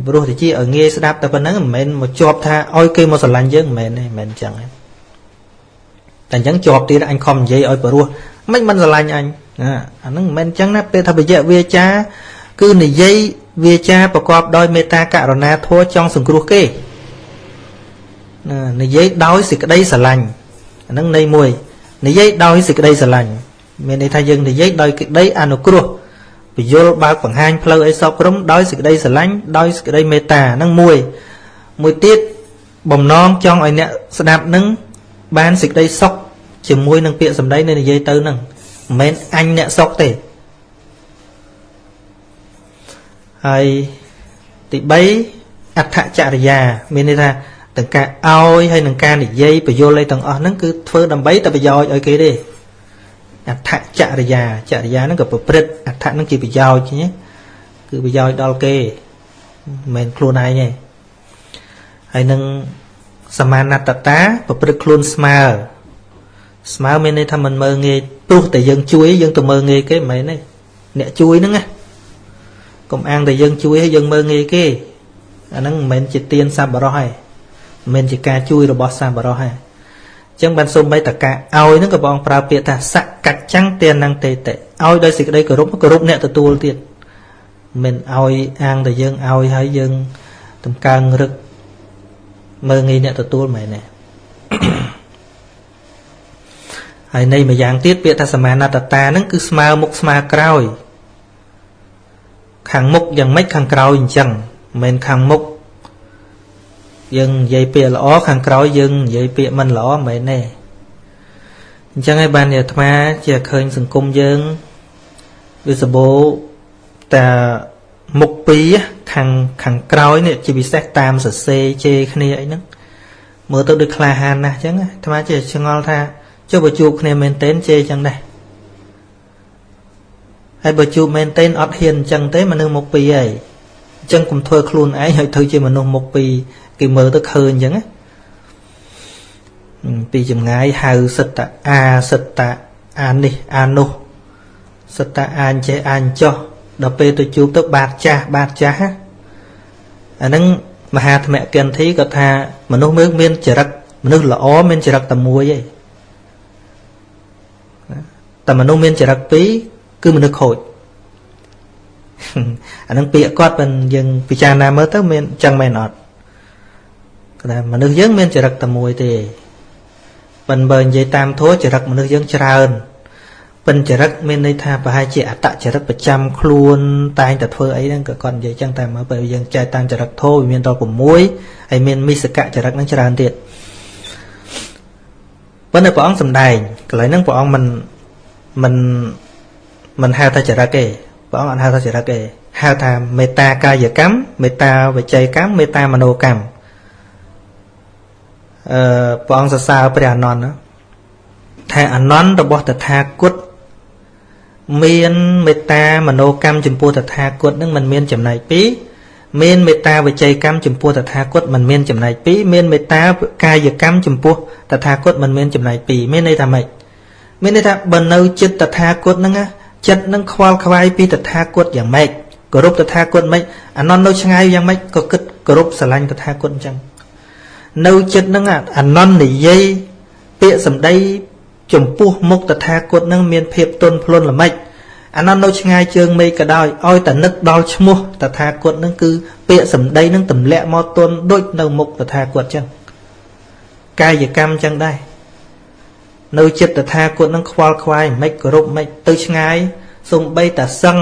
បរោះតិចឲ្យងាយស្ដាប់តែប៉ុណ្្នឹងមិនមែនមកជាប់ថាឲ្យគេមកស្រឡាញ់យើងមិនមែនទេមិនមែនអញ្ចឹងទេតែអញ្ចឹងជាប់ទៀតអញខំនិយាយឲ្យបរោះមិនមិនស្រឡាញ់អញអាហ្នឹងមិនមែនអញ្ចឹងណាពេលថាបយៈវាចា គឺនិយាយវាចាប្រកបដោយមេត្តាករុណាធម៌ចង់សង្គ្រោះគេណានិយាយដោយសេចក្តីស្រឡាញ់អានឹងន័យមួយនិយាយដោយសេចក្តីស្រឡាញ់មានន័យថាយើងនិយាយដោយក្តីអនុគ្រោះ ពយល់បើកបង្ហាញផ្លូវឲ្យសពក្រុមដោយសេចក្តីស្រឡាញ់ដោយសេចក្តីមេត្តាហ្នឹងមួយមួយទៀតបំណងចង់ឲ្យអ្នកស្ដាប់នឹងបានសេចក្តីសុខជាមួយនឹងពាក្យសម្ដីនៃនិយាយទៅហ្នឹងមិនមែនអញអ្នកសុខទេហើយទី3អដ្ឋចរិយា មានន័យថាទាំងការឲ្យហើយនឹងការនិយាយបញ្យលអីទាំងអស់ហ្នឹងគឺធ្វើដើម្បីតែប្រយោជន៍ឲ្យគេទេ អដ្ឋចរិយាចរិយាហ្នឹងក៏ប្រព្រឹត្តអដ្ឋហ្នឹងជាប្រយោជន៍គឺប្រយោជន៍ដល់គេមិនមែនខ្លួនឯងទេហើយនឹងសមាណតតាប្រព្រឹត្តខ្លួនស្មើស្មើមានន័យថាមិនមើងងាយទោះតែយើងជួយយើងទៅមើងងាយគេមិនមែនទេអ្នកជួយហ្នឹងណាកុំអាងតែយើងជួយឲ្យយើងមើងងាយគេអាហ្នឹងមិនមែនជាទានសប្បុរសទេមិនមែនជាការជួយរបស់សប្បុរសទេអញ្ចឹងបានសូម្បីតការឲ្យហ្នឹងក៏បងប្រើពាក្យថាសកច្ចាំងទាននឹងតេតិឲ្យដោយសេចក្តីគោរពគោរពអ្នកទទួលទៀតមិនឲ្យអាងតែយើងឲ្យហើយយើងតម្កើងរឹកមើងងាយអ្នកទទួលមែនទេហើយនៃមួយយ៉ាងទៀតពាក្យថាសមាណតតាហ្នឹងគឺស្មើមុខស្មើក្រោយ ខាងមុខយ៉ាងម៉េចខាងក្រោយអញ្ចឹងមិនមែនខាងមុខ យើងនិយាយពាក្យល្អខាងក្រោយយើងនិយាយពាក្យមិនល្អមិនមែនទេអញ្ចឹងហើយបានអាត្មាជាឃើញសង្គមយើងវាសបោតែមុខពីរខាងខាងក្រោយនេះជាពិសេសតាមសរសេរជេរគ្នាអីហ្នឹងមើលទៅដូចក្លាហានណាស់អញ្ចឹងអាត្មាជាឆ្ងល់ថាចុះបើជួបគ្នាមែនទែនជេរអញ្ចឹងដែរហើយបើជួបមែនទែនអត់ហ៊ានអញ្ចឹងទេមនុស្សមុខពីរហើយអញ្ចឹងកុំធ្វើខ្លួនឯងឲ្យធ្វើជាមនុស្សមុខពីរ គេមើលទៅឃើញអញ្ចឹងណាពីចម្ងាយហៅសិតតាអាសិតតាអានេះអានោះសិតតាអានចេះអានចោះដល់ពេលទៅជួបទៅបាតចាស់បាតចាស់អាហ្នឹងមហាធម្មកិន្ធីក៏ថាមនុស្សមើលមានចរិតមនុស្សល្អមានចរិតតែមួយឯងតែមនុស្សមានចរិតពីរគឺមនុស្សខូចអានឹងពាក្យគាត់មិនយើងពិចារណាមើលទៅមានចឹងមែនអត់ គាត់ថាមនុស្សយើងមានចរិតតែមួយទេប៉ិនបើនិយាយតាមធัวចរិតមនុស្សយើងច្រើនប៉ិនចរិតមានន័យថាប្រហែលជាអតចរិតប្រចាំខ្លួនតែងតែធ្វើអីហ្នឹងក៏គាត់និយាយចឹងតែមើលពេលយើងចែកតាមចរិតធោវាមានដល់6ហើយមានមិសកចរិតហ្នឹងច្រើនទៀតប៉ុន្តែព្រះអង្គសំដែងកន្លែងហ្នឹងព្រះអង្គមិនមិនមិនហៅថាចរិតទេព្រះអង្គអត់ហៅថាចរិតទេហៅថាមេត្តាកាយកម្មមេត្តាវិច័យកម្មមេត្តាមនោកម្ម អឺព្រះអង្គសរសើរព្រះអនន្តថាអនន្តរបស់តថាគតមានមេត្តាមនោកម្មចំពោះតថាគតនឹងមិនមានចំណែកពីរមានមេត្តាវិច័យកម្មចំពោះតថាគតមិនមានចំណែកពីរមានមេត្តាកាយកម្មចំពោះតថាគតមិនមានចំណែកពីរមានន័យថាម៉េចមានន័យថាបើនៅចិត្តតថាគតហ្នឹងចិត្តនឹងខ្វល់ខ្វាយពីតថាគតយ៉ាងម៉េចគោរពតថាគតម៉េចអានន្តនៅឆ្ងាយយ៉ាងម៉េចក៏គិតគោរពស្រឡាញ់តថាគតអញ្ចឹង នៅចិត្តហ្នឹងអានន្តនិយាយពាក្យសម្ដី ចំពោះមុខតថាគតនឹងមានភាពទន់ភ្លន់ល្មិចអានោះនៅឆ្ងាយជើងមេឃក៏ដោយឲ្យតែនឹកដល់ឈ្មោះតថាគតនឹងគឺពាក្យសម្ដីនឹងទម្លាក់មកទន់ដូចនៅមុខតថាគតចឹងកាយកម្មចឹងដែរនៅចិត្តតថាគតនឹងខ្វល់ខ្វាយមិនគោរពមិនទៅឆ្ងាយសំបីតាសឹង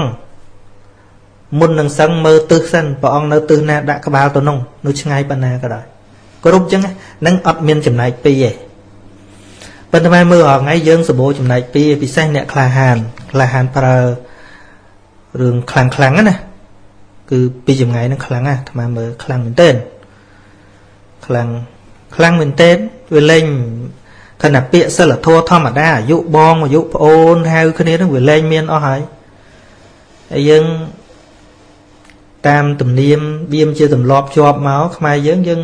មុននឹងសឹងមើលទិសសិនព្រះអង្គនៅទិសណាដាក់ក្បាលទៅនោះនៅឆ្ងាយប៉ុណ្ណាក៏ដោយ គោរពចឹងហ្នឹងអត់មានចំណែកពីរទេប៉ុន្តែមើលរាល់ថ្ងៃយើងសម្បូរចំណែកពីរពិសេសអ្នកក្លាហានក្លាហានប្រើរឿងខ្លាំងខ្លាំងណាគឺពីចម្ងាយនឹងខ្លាំងណាអាត្មាមើលខ្លាំងមែនទែនខ្លាំងខ្លាំងមែនទែនវាលេងខណៈពាក្យសិលធម៌ធម្មតាអាយុបងអាយុប្អូនហៅគ្នានឹងវាលែងមានអស់ហើយហើយយើងតាមទំនៀមបៀមជាទម្លាប់ជាប់មកខ្មែរយើងយើង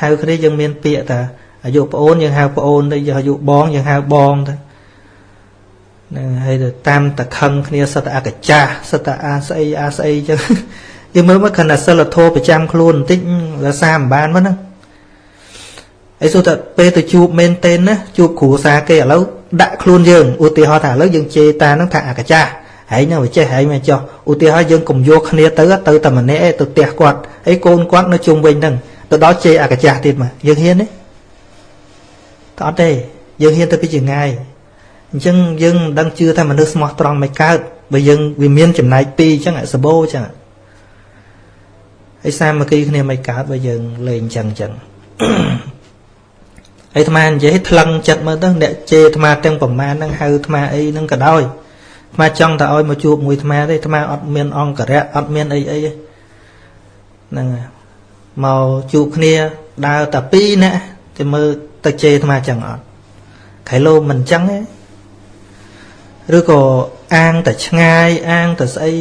ហៅគ្នាយើងមានពាក្យថាអាយុប្អូនយើងហៅប្អូនទៅយើងអាយុបងយើងហៅបងទៅហ្នឹងហើយទៅតាមតខឹងគ្នាសត្វអកចាស់សត្វអាស្អីអាស្អីចឹងយើងមើលមកខណៈសិលធម៌ប្រចាំខ្លួនបន្តិចរសាមិនបានមកហ្នឹងអីសូតែពេលទៅជួបមែនតេនណាជួបគ្រូសាគេឥឡូវដាក់ខ្លួនយើងឧទាហរណ៍ថាឥឡូវយើងជេរតាហ្នឹងថាអកចាស់ហើយនឹងវាចេះហើយមិនចោះឧទាហរណ៍យើងកុំយកគ្នាទៅទៅតែម្នាក់ឯងទៅផ្ទះគាត់ហើយកូនគាត់នៅជុំវិញហ្នឹង ទៅដល់ជេរអកចាស់ទៀតមកយើងហ៊ានទេក៏អត់ទេយើងហ៊ានទៅពីចងាយអញ្ចឹងយើងមិនដឹងជឿថាមនុស្សស្មោះត្រង់មិនកើតបើយើងវាមានចំណែកពីរអញ្ចឹងសបោអញ្ចឹងហើយសាមគ្គីគ្នាមិនកើតបើយើងលេងអញ្ចឹងអញ្ចឹងហើយអាត្មានិយាយថ្លឹងចិត្តមើលទៅអ្នកជេរអាត្មាទាំងប្រមាណហ្នឹងហៅអាត្មាអីហ្នឹងក៏ដោយអាត្មាចង់តែឲ្យមកជួបមួយអាត្មាទេអាត្មាអត់មានអង្គរៈអត់មានអីអីហ្នឹង មកជួបគ្នាដើរតែពីរនាក់តែមើលទៅជេរអាត្មាចឹងអត់ខៃឡូមិនចឹងទេឬក៏អាងតែឆ្ងាយអាងតែស្អី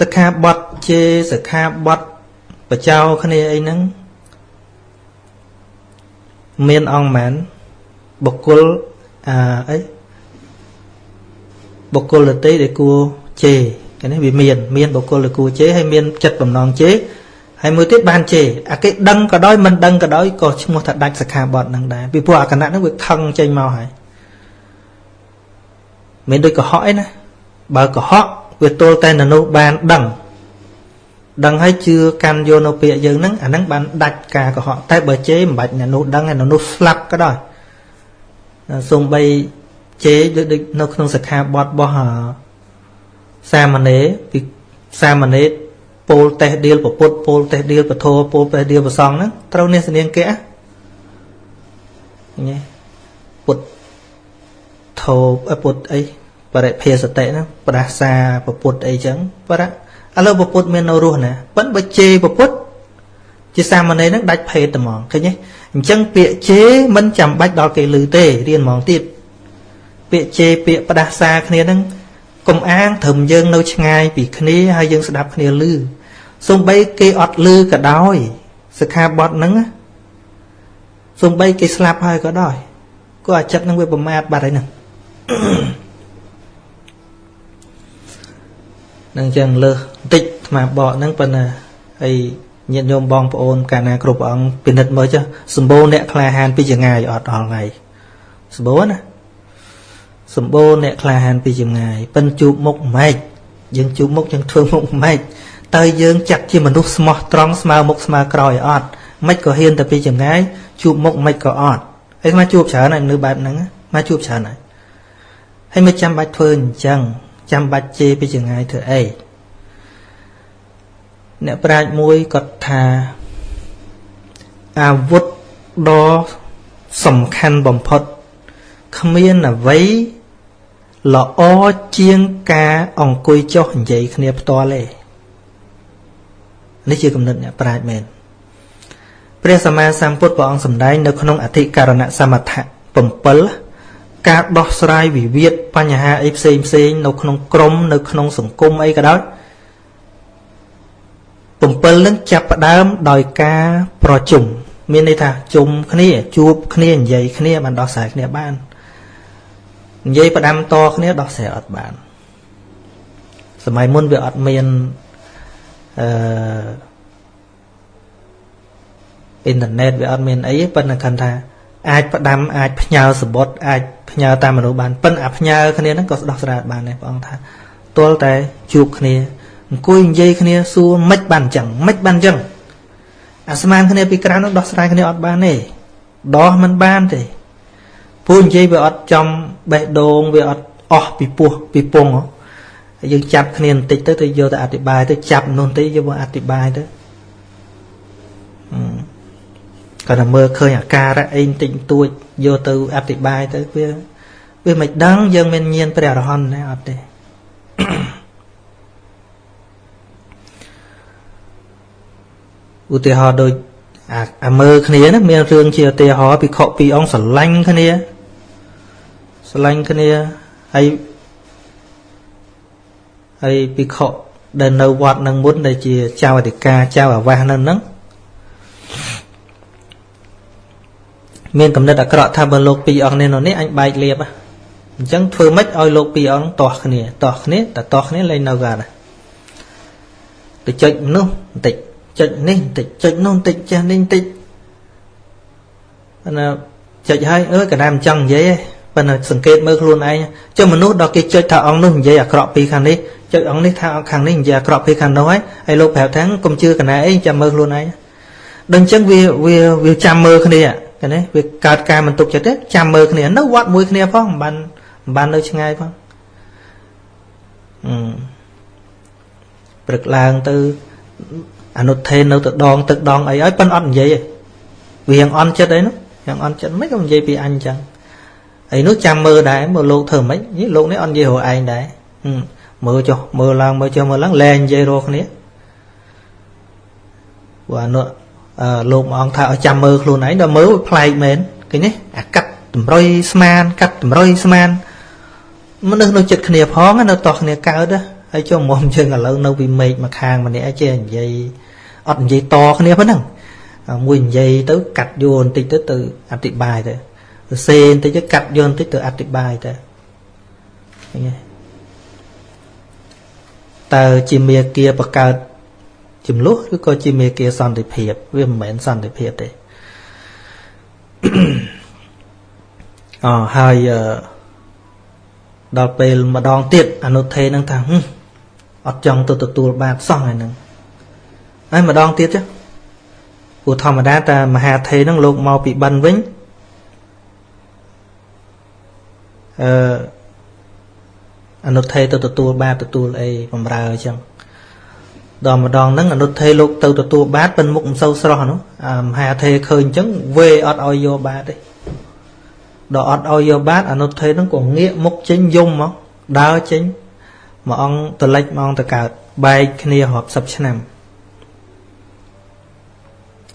សិក្ខាបទជេរសិក្ខាបទបចោគ្នាអីហ្នឹងមានអង្គមែនបុគ្គលអអីបុគ្គលដតីដែលគួរជេរគេនេះវាមាន មានបុគ្គលដែលគួរជេរហើយមានចិត្តបំណងជេរ ហើយមួយទៀតបានជេរអាគេដឹងក៏ដោយមិនដឹងក៏ដោយក៏ឈ្មោះថាដាច់សិក្ខាបទនឹងដែរពីព្រោះអាគណៈហ្នឹងវាខឹងចេញមកហើយមិនដូចកុហកអីណាបើកុហកវាទល់តែននោះបានដឹងដឹងហើយជឿកាន់យកនៅពាក្យយើងហ្នឹងអាហ្នឹងបានដាច់ការកុហកតែបើជេរមិនបាច់អ្នកនោះដឹងហើយនោះស្លាប់ក៏ដោយសូម្បីជេរដូចនៅក្នុងសិក្ខាបទរបស់សាមណេរពីសាមណេរ ពោលតេះដៀលពពុទ្ធពោលតេះដៀលពធពោលតេះដៀលប្រសងហ្នឹងត្រូវនេះសនាងគេញ៉េពុទ្ធធោពុទ្ធអីបរិភាសតិហ្នឹងប្រាសាពពុទ្ធអីចឹងបរៈឥឡូវពពុទ្ធមាននៅរស់ណាប៉ិនបើជេរពពុទ្ធជាសាមណេរហ្នឹងដាច់ភេទតែហ្មងឃើញទេអញ្ចឹងពាក្យជេរមិនចាំបាច់ដល់គេឮទេរៀនហ្មងទៀតពាក្យជេរពាក្យផ្ដាសាគ្នាហ្នឹងកុំអាងត្រឹមយើងនៅឆ្ងាយពីគ្នាហើយយើងស្ដាប់គ្នាឮ សំបីគេអត់ឮក៏ដោយសិក្ខាបទហ្នឹងសំបីគេស្លាប់ហើយក៏ដោយក៏អាចិត្តនឹងវាប្រមាថបាត់ហើយហ្នឹងនឹងចឹងលើសបន្តិចអាត្មាបកហ្នឹងប៉ុន្តែហើយញាតិញោមបងប្អូនកាលណាគ្រប់អង្គពិនិត្យមើលចុះសម្បូរអ្នកក្លាហានពីចងាយអត់ដល់ថ្ងៃសម្បូរណាសម្បូរអ្នកក្លាហានពីចងាយប៉ិនជួបមុខម៉េចយើងជួបមុខយើងធ្វើមុខម៉េច តើយើងចាត់ជាមនុស្សស្មោះត្រង់ស្មើមុខស្មើក្រោយអត់មិនក៏ហ៊ានតែពីចម្ងាយជួបមុខមិនក៏អត់ហើយមកជួបច្រើនហើយមនុស្សបែបហ្នឹងមកជួបច្រើនហើយហើយមិនចាំបាច់ធ្វើអញ្ចឹងចាំបាច់ជេរពីចម្ងាយធ្វើអីអ្នកប្រាជ្ញមួយគាត់ថាអាវុធដ៏សំខាន់បំផុតគ្មានអ្វីល្អជាងការអង្គុយចុះនិយាយគ្នាផ្ទាល់ទេ នេះជាគំនិតអ្នកប្រាជ្ញមែនព្រះសម្មាសម្ពុទ្ធព្រះអង្គសម្ដែងនៅក្នុងអធិការណសមថៈ7ការដោះស្រាយវិវាទបញ្ហាអីផ្សេងផ្សេងនៅក្នុងក្រមនៅក្នុងសង្គមអីក៏ដោយ7នឹងចាប់ផ្ដើមដោយការប្រជុំមានន័យថាជុំគ្នាជួបគ្នានិយាយគ្នាបានដោះស្រាយគ្នាបាននិយាយផ្ដាំតគ្នាដោះស្រាយអត់បានសម័យមុនវាអត់មាន អឺអ៊ីនធឺណិតវាអត់មានអីប៉ុន្តែគាត់ថាអាចផ្ដាំអាចផ្ញើសបុតអាចផ្ញើតាមមនុស្សបានប៉ុន្តែអាផ្ញើគ្នាហ្នឹងក៏ដោះស្រាយបានដែរព្រះអង្គថាទល់តែជួបគ្នាអង្គុយនិយាយគ្នាសួរមិនបានអញ្ចឹងមិនបានអញ្ចឹងអាស្មានគ្នាពីក្រៅនោះដោះស្រាយគ្នាអត់បានទេដោះមិនបានទេពូនិយាយវាអត់ចំបេះដូងវាអត់អស់ពីពោះពីពង យើងចាប់គ្នាបន្តិចទៅទៅយកទៅអធិប្បាយទៅចាប់នោះទៅយកមកអធិប្បាយទៅគាត់តែមើលឃើញអាការៈអីបន្តិចតួចយកទៅអធិប្បាយទៅវាវាមិនដឹងយើងមានញៀនព្រះអរហន្តណាអត់ទេឧទាហរណ៍ដូចអាអាមើគ្នាណាមានរឿងជាឧទាហរណ៍ភិក្ខុពីរអង្គស្រឡាញ់គ្នាស្រឡាញ់គ្នាហើយ ហើយភិក្ខុដែលនៅវត្តនឹងមុនដែលជាចៅអធិការចៅអាវាសនៅនឹងមានកំណត់អាក្រក់ថាបើលោកពីរអង្គនេះនោះនេះអញបែកលៀបអញ្ចឹងធ្វើម៉េចឲ្យលោកពីរអង្គទាស់គ្នាទាស់គ្នាតែទាស់គ្នាលែងនៅកាណាទៅចុចនោះបន្តិចចុចនេះបន្តិចចុចនោះបន្តិចចេះនេះបន្តិចណាចុចហើយអើកណ្ដាលមិនចង់និយាយទេប៉ុន្តែសង្កេតមើលខ្លួនឯងចុះមនុស្សដល់គេចុចថាអង្គនោះនិយាយអាក្រក់ពីខាងនេះ ចុចអង្គនេះថាអង្គខាងនេះនិយាយអាក្រក់ពីខាងនោះហើយហើយលោកប្រាប់ថាកុំជឿកណ្ដាលអីចាំមើលខ្លួនឯងដល់អញ្ចឹងវាវាវាចាំមើលគ្នាឃើញទេវាកើតការមិនទុកចិត្តទេចាំមើលគ្នានៅវត្តមួយគ្នាផងមិនបានមិនបាននៅឆ្ងាយផងអឺព្រឹកឡើងទៅអនុថេននៅទៅដងទឹកដងអីហើយប៉ិនអត់និយាយទេវាយ៉ាងអន់ចិត្តអីនោះយ៉ាងអន់ចិត្តមិនក៏និយាយពីអញចឹងអីនោះចាំមើលដែរមើលលោកធ្វើម៉េចនេះលោកនេះអត់និយាយរកឯងដែរមើ មើលចុះមើលឡើងមើលចុះមើលឡើងលែងនិយាយរកគ្នាព្រោះអនុអឺលោកមួយអង្គថាឲ្យចាំមើលខ្លួនឯងដល់មើលប្លែកមែនឃើញទេអាកាត់តម្រុយស្មានកាត់តម្រុយស្មានមនុស្សនៅចិត្តគ្នាផងនៅតោះគ្នាកើតហើយចុះមុំយើងឥឡូវនៅពីមេឃមកខាងម្នាក់ចេះនិយាយអត់និយាយតគ្នាប៉ុណ្ណឹងមួយនិយាយទៅកាត់យោបន្តិចទៅទៅអធិប្បាយទៅសេបន្តិចទៅកាត់យោបន្តិចទៅអធិប្បាយទៅឃើញទេ តើជាមេគាបង្កើតចំនួនឬក៏ជាមេគាសន្តិភាព វាមិនមែនសន្តិភាពទេអហើយដល់ពេលម្ដងទៀតអនុថេនឹងថាអត់ចង់ទៅទទួលបាតសោះហើយនឹងហើយម្ដងទៀតចុះព្រោះធម្មតាតាមហាថេនឹងលោកមកពីបិណ្ឌវិញអឺ អនុថេទៅទទួលបាតទទួលអីបំរើអញ្ចឹងដល់ម្ដងហ្នឹងអនុថេលោកទៅទទួលបាតប៉ិនមុខមិនសូវស្រស់នោះអាមហាថេឃើញអញ្ចឹងវេអត់ឲ្យយកបាតទេដល់អត់ឲ្យយកបាតអនុថេហ្នឹងក៏ងាកមុខចេញយំមកដើរចេញមួយអង្គតលិចមួយអង្គតកើតបែកគ្នារាប់សិបឆ្នាំ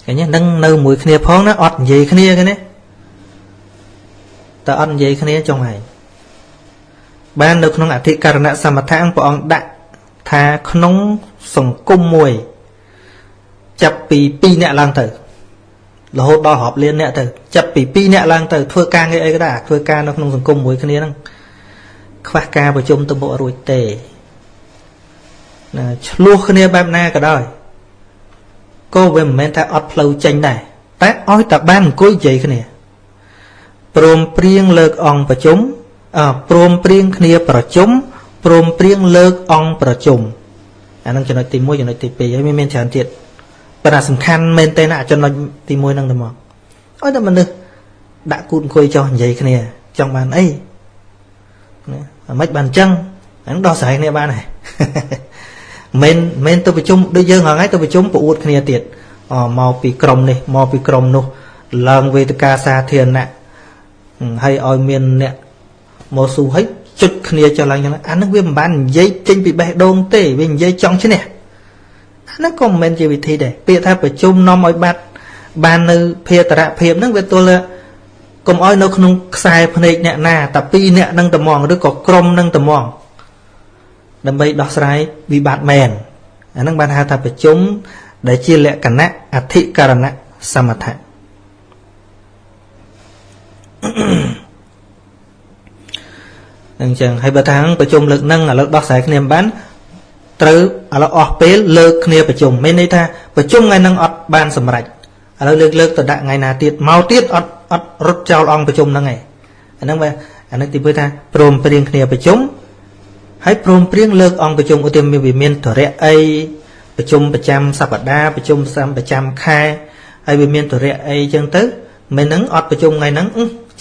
ឃើញហ្នឹងនៅមួយគ្នាផងណាអត់និយាយគ្នាគេណាតើអត់និយាយគ្នាចុងហើយ បាននៅក្នុងអធិករណសមថៈព្រះអង្គដាក់ថាក្នុងសង្គមមួយ ចាប់ពី2នាក់ឡើងទៅរហូតដល់រាប់លានអ្នកទៅចាប់ពី2នាក់ឡើងទៅធ្វើការងារអីក៏ដែរធ្វើការនៅក្នុងសង្គមមួយគ្នាហ្នឹងខ្វះការប្រជុំទៅមុខរួចទេណាឆ្លោះគ្នាបែបណាក៏ដោយក៏វាមិនមែនថាអត់ផ្លូវចេញដែរតែឲ្យតែបានអង្គុយនិយាយគ្នាព្រមព្រៀងលើកអង្គប្រជុំ ព្រមព្រៀងគ្នាប្រជុំព្រមព្រៀងលើកអង្គប្រជុំអានឹងចំណុចទី1ចំណុចទី2ហើយមានច្រើនទៀតប៉ុន្តែសំខាន់មែនទេណាចំណុចទី1ហ្នឹងទៅមកឲ្យតែមនុស្សដាក់គូតអង្គុយចោះនិយាយគ្នាចង់បានអីណាមិនបានអញ្ចឹងហ្នឹងដោះស្រាយគ្នាបានហើយមិនមិនទៅប្រជុំដូចយើងហ្នឹងហើយទៅប្រជុំប្រអួតគ្នាទៀតអមកពីក្រមនេះមកពីក្រមនោះឡើងវេទិកាសាធារណៈហើយឲ្យមានអ្នក មកស៊ូហើយជុចគ្នាចុះឡើងចឹងអាហ្នឹងវាមិនបាននិយាយចេញពីបេះដូងទេវានិយាយចង់ឈ្នះអាហ្នឹងក៏មិនមែនជាវិធីដែរពាក្យថាប្រជុំនាំឲ្យបាត់បាននៅភេតរៈភាពហ្នឹងវាទល់កុំឲ្យនៅក្នុងខ្សែភ្នែកអ្នកណាតែពីរអ្នកនឹងត្មងឬក៏ក្រុមនឹងត្មងដើម្បីដោះស្រាយវិបត្តិមែនអាហ្នឹងបានហៅថាប្រជុំដែលជាលក្ខណៈអធិករណៈសមថៈ អញ្ចឹងហើយបើថាប្រជុំលើកហ្នឹងឥឡូវដោះស្រាយគ្នាមិនបានត្រូវឥឡូវអស់ពេលលើកគ្នាប្រជុំមានន័យថាប្រជុំថ្ងៃហ្នឹងអត់បានសម្រេចឥឡូវលើកលើកទៅដាក់ថ្ងៃណាទៀតមកទៀតអត់អត់រត់ចោលអង្គប្រជុំហ្នឹងឯងអាហ្នឹងបើអាហ្នឹងទីពើថាព្រមព្រៀងគ្នាប្រជុំហើយព្រមព្រៀងលើកអង្គប្រជុំឧទាហរណ៍វាមានតរៈអីប្រជុំប្រចាំសប្តាហ៍ប្រជុំប្រចាំខែហើយវាមានតរៈអីចឹងទៅមិនហ្នឹងអត់ប្រជុំថ្ងៃហ្នឹង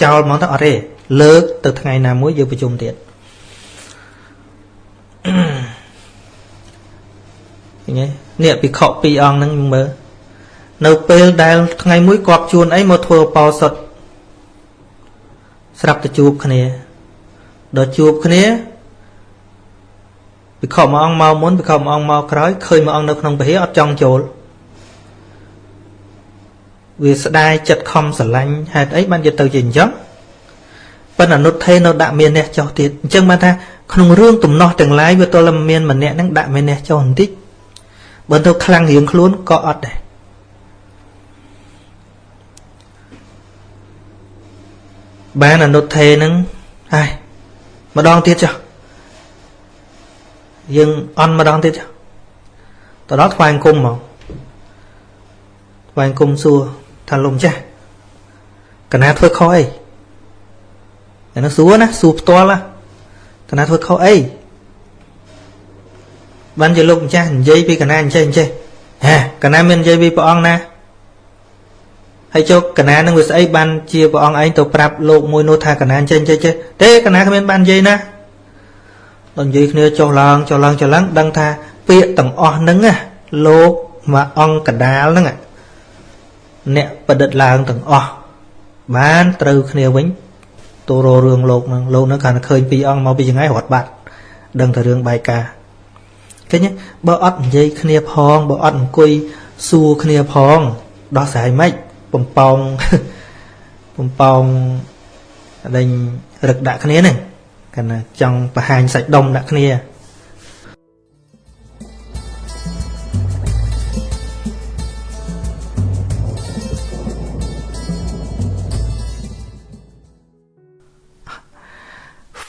ចោលហ្មងទៅអត់ទេ លើកទៅថ្ងៃណាមួយយើងប្រជុំទៀតឃើញទេនេះពិខុពីរអង្គហ្នឹងមើលនៅពេលដែលថ្ងៃមួយគាត់ជួនអីមកធ្វើបោសុតស្រាប់តែជួបគ្នាដល់ជួបគ្នាពិខុមួយអង្គមកមុនពិខុមួយអង្គមកក្រោយឃើញមួយអង្គនៅក្នុងពហិអត់ចង់ចូលវាស្ដាយចិត្តខំស្រឡាញ់ហេតុអីបានយកទៅជាអញ្ចឹង ប៉ុន្តែអនុថេនៅដាក់មានអ្នកចោះទៀតអញ្ចឹងបានថាក្នុងរឿងទំនាស់ទាំងឡាយវាទល់តែមានម្នាក់ហ្នឹងដាក់មានអ្នកចោះបន្តិចបើទៅខ្លាំងរៀងខ្លួនក៏អត់ដែរបានអនុថេនឹងហើយម្ដងទៀតចុះយើងអន់ម្ដងទៀតចុះទៅដល់ថ្វាយអង្គមមកថ្វាយអង្គមសួរថាលោកម្ចាស់កណាធ្វើខុសអី អានោះសួរណាសួរផ្ទាល់ណាកណាធ្វើខុសអីបានជាលោកម្ចាស់និយាយពីកណាអញ្ចេះអញ្ចេះហាកណាមាននិយាយពីព្រះអង្គណាហើយចុះកណានឹងវាស្អីបានជាព្រះអង្គឯងទៅប្រាប់លោកមួយនោះថាកណាចេះចេះចេះទេកណាគ្មានបាននិយាយណាដល់និយាយគ្នាចុះឡើងចុះឡើងចុះឡើងដឹងថាពាក្យទាំងអស់ហ្នឹងណាលោកមកអង្គកដាលហ្នឹងអ្នកប្រឌិតឡើងទាំងអស់បានត្រូវគ្នាវិញ ទៅររឿងលោកហ្នឹងលោកហ្នឹងគាត់ឃើញពីរអង្គមកពីចង្អៃរត់បាត់ដឹងតែរឿងបែកការឃើញបើអត់និយាយគ្នាផងបើអត់អង្គុយសួរគ្នាផងដោះស្រាយមិនបំពងបំពងដេញរឹកដាក់គ្នាហ្នឹងកណ្ណាចង់បង្ហាញសាច់ដុំដាក់គ្នា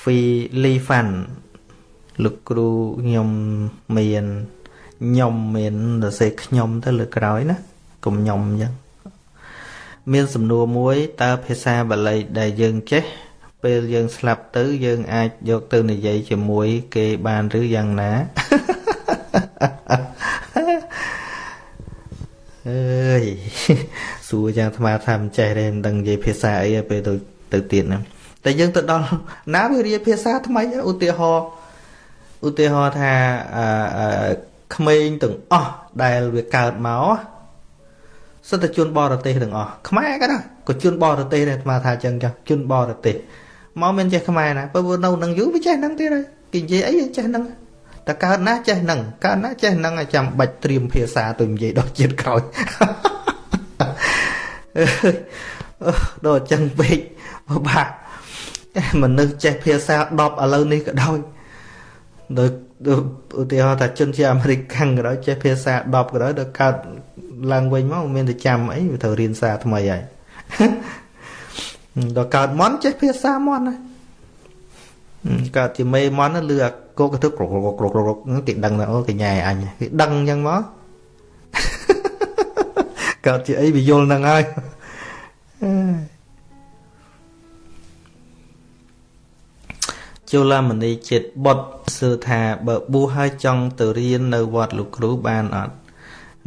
ហ្វីលីហ្វាន់លោកគ្រូខ្ញុំមានខ្ញុំមានសរសេរខ្ញុំទៅលើក្រោយណាកុំខ្ញុំអញ្ចឹងមានសំណួរមួយតើភាសាបាលីដែលយើងចេះពេលយើងស្លាប់ទៅយើងអាចយកទៅនិយាយជាមួយគេបានឬយ៉ាងណាអើយសួរយ៉ាងអាត្មាថាមិនចេះទេមិនដឹងនិយាយភាសាអីពេលទៅទៅទៀតហ្នឹង តែយើងទៅដល់ណាវារៀនភាសាថ្មីឧទាហរណ៍ឧទាហរណ៍ថាអឺក្មេងទាំងអស់ដែលវាកើតមកសិតតែជនបរទេសទាំងអស់ខ្មែរក៏ដែរក៏ជនបរទេសដែរអាត្មាថាអញ្ចឹងចាស់ជនបរទេសមកមានចេះខ្មែរណាបើនៅនឹងយូរវាចេះនឹងទៀតហើយគេនិយាយអីចេះនឹងតែកើតណាចេះនឹងកើតណាចេះនឹងឲ្យចាំបាច់ត្រៀមភាសាទៅនិយាយដល់ជាតិក្រោយដល់អញ្ចឹងពេកពិបាក មនុស្សចេះភាសា10ឥឡូវនេះក៏ដោយដោយឧទាហរណ៍ថាជនជាអាមេរិកខាងក៏ដោយចេះភាសា10ក៏ដោយដល់កើតឡើងវិញមកមានតែចាំអីវាត្រូវរៀនសារថ្មីហើយដល់កើតមន់ចេះភាសាមន់ណាកើតជាមេមន់លឺអាគោកទៅក្រកក្រកក្រកក្រកគេដឹងថាអូគេញ៉ែអញគេដឹងអញ្ចឹងមកកើតជាអីវាយល់នឹងហើយ ជូឡាមនីចិត្តបុតសើថាបើប៊ូហើយចង់ទៅរៀននៅវត្តលោកគ្រូបានអត់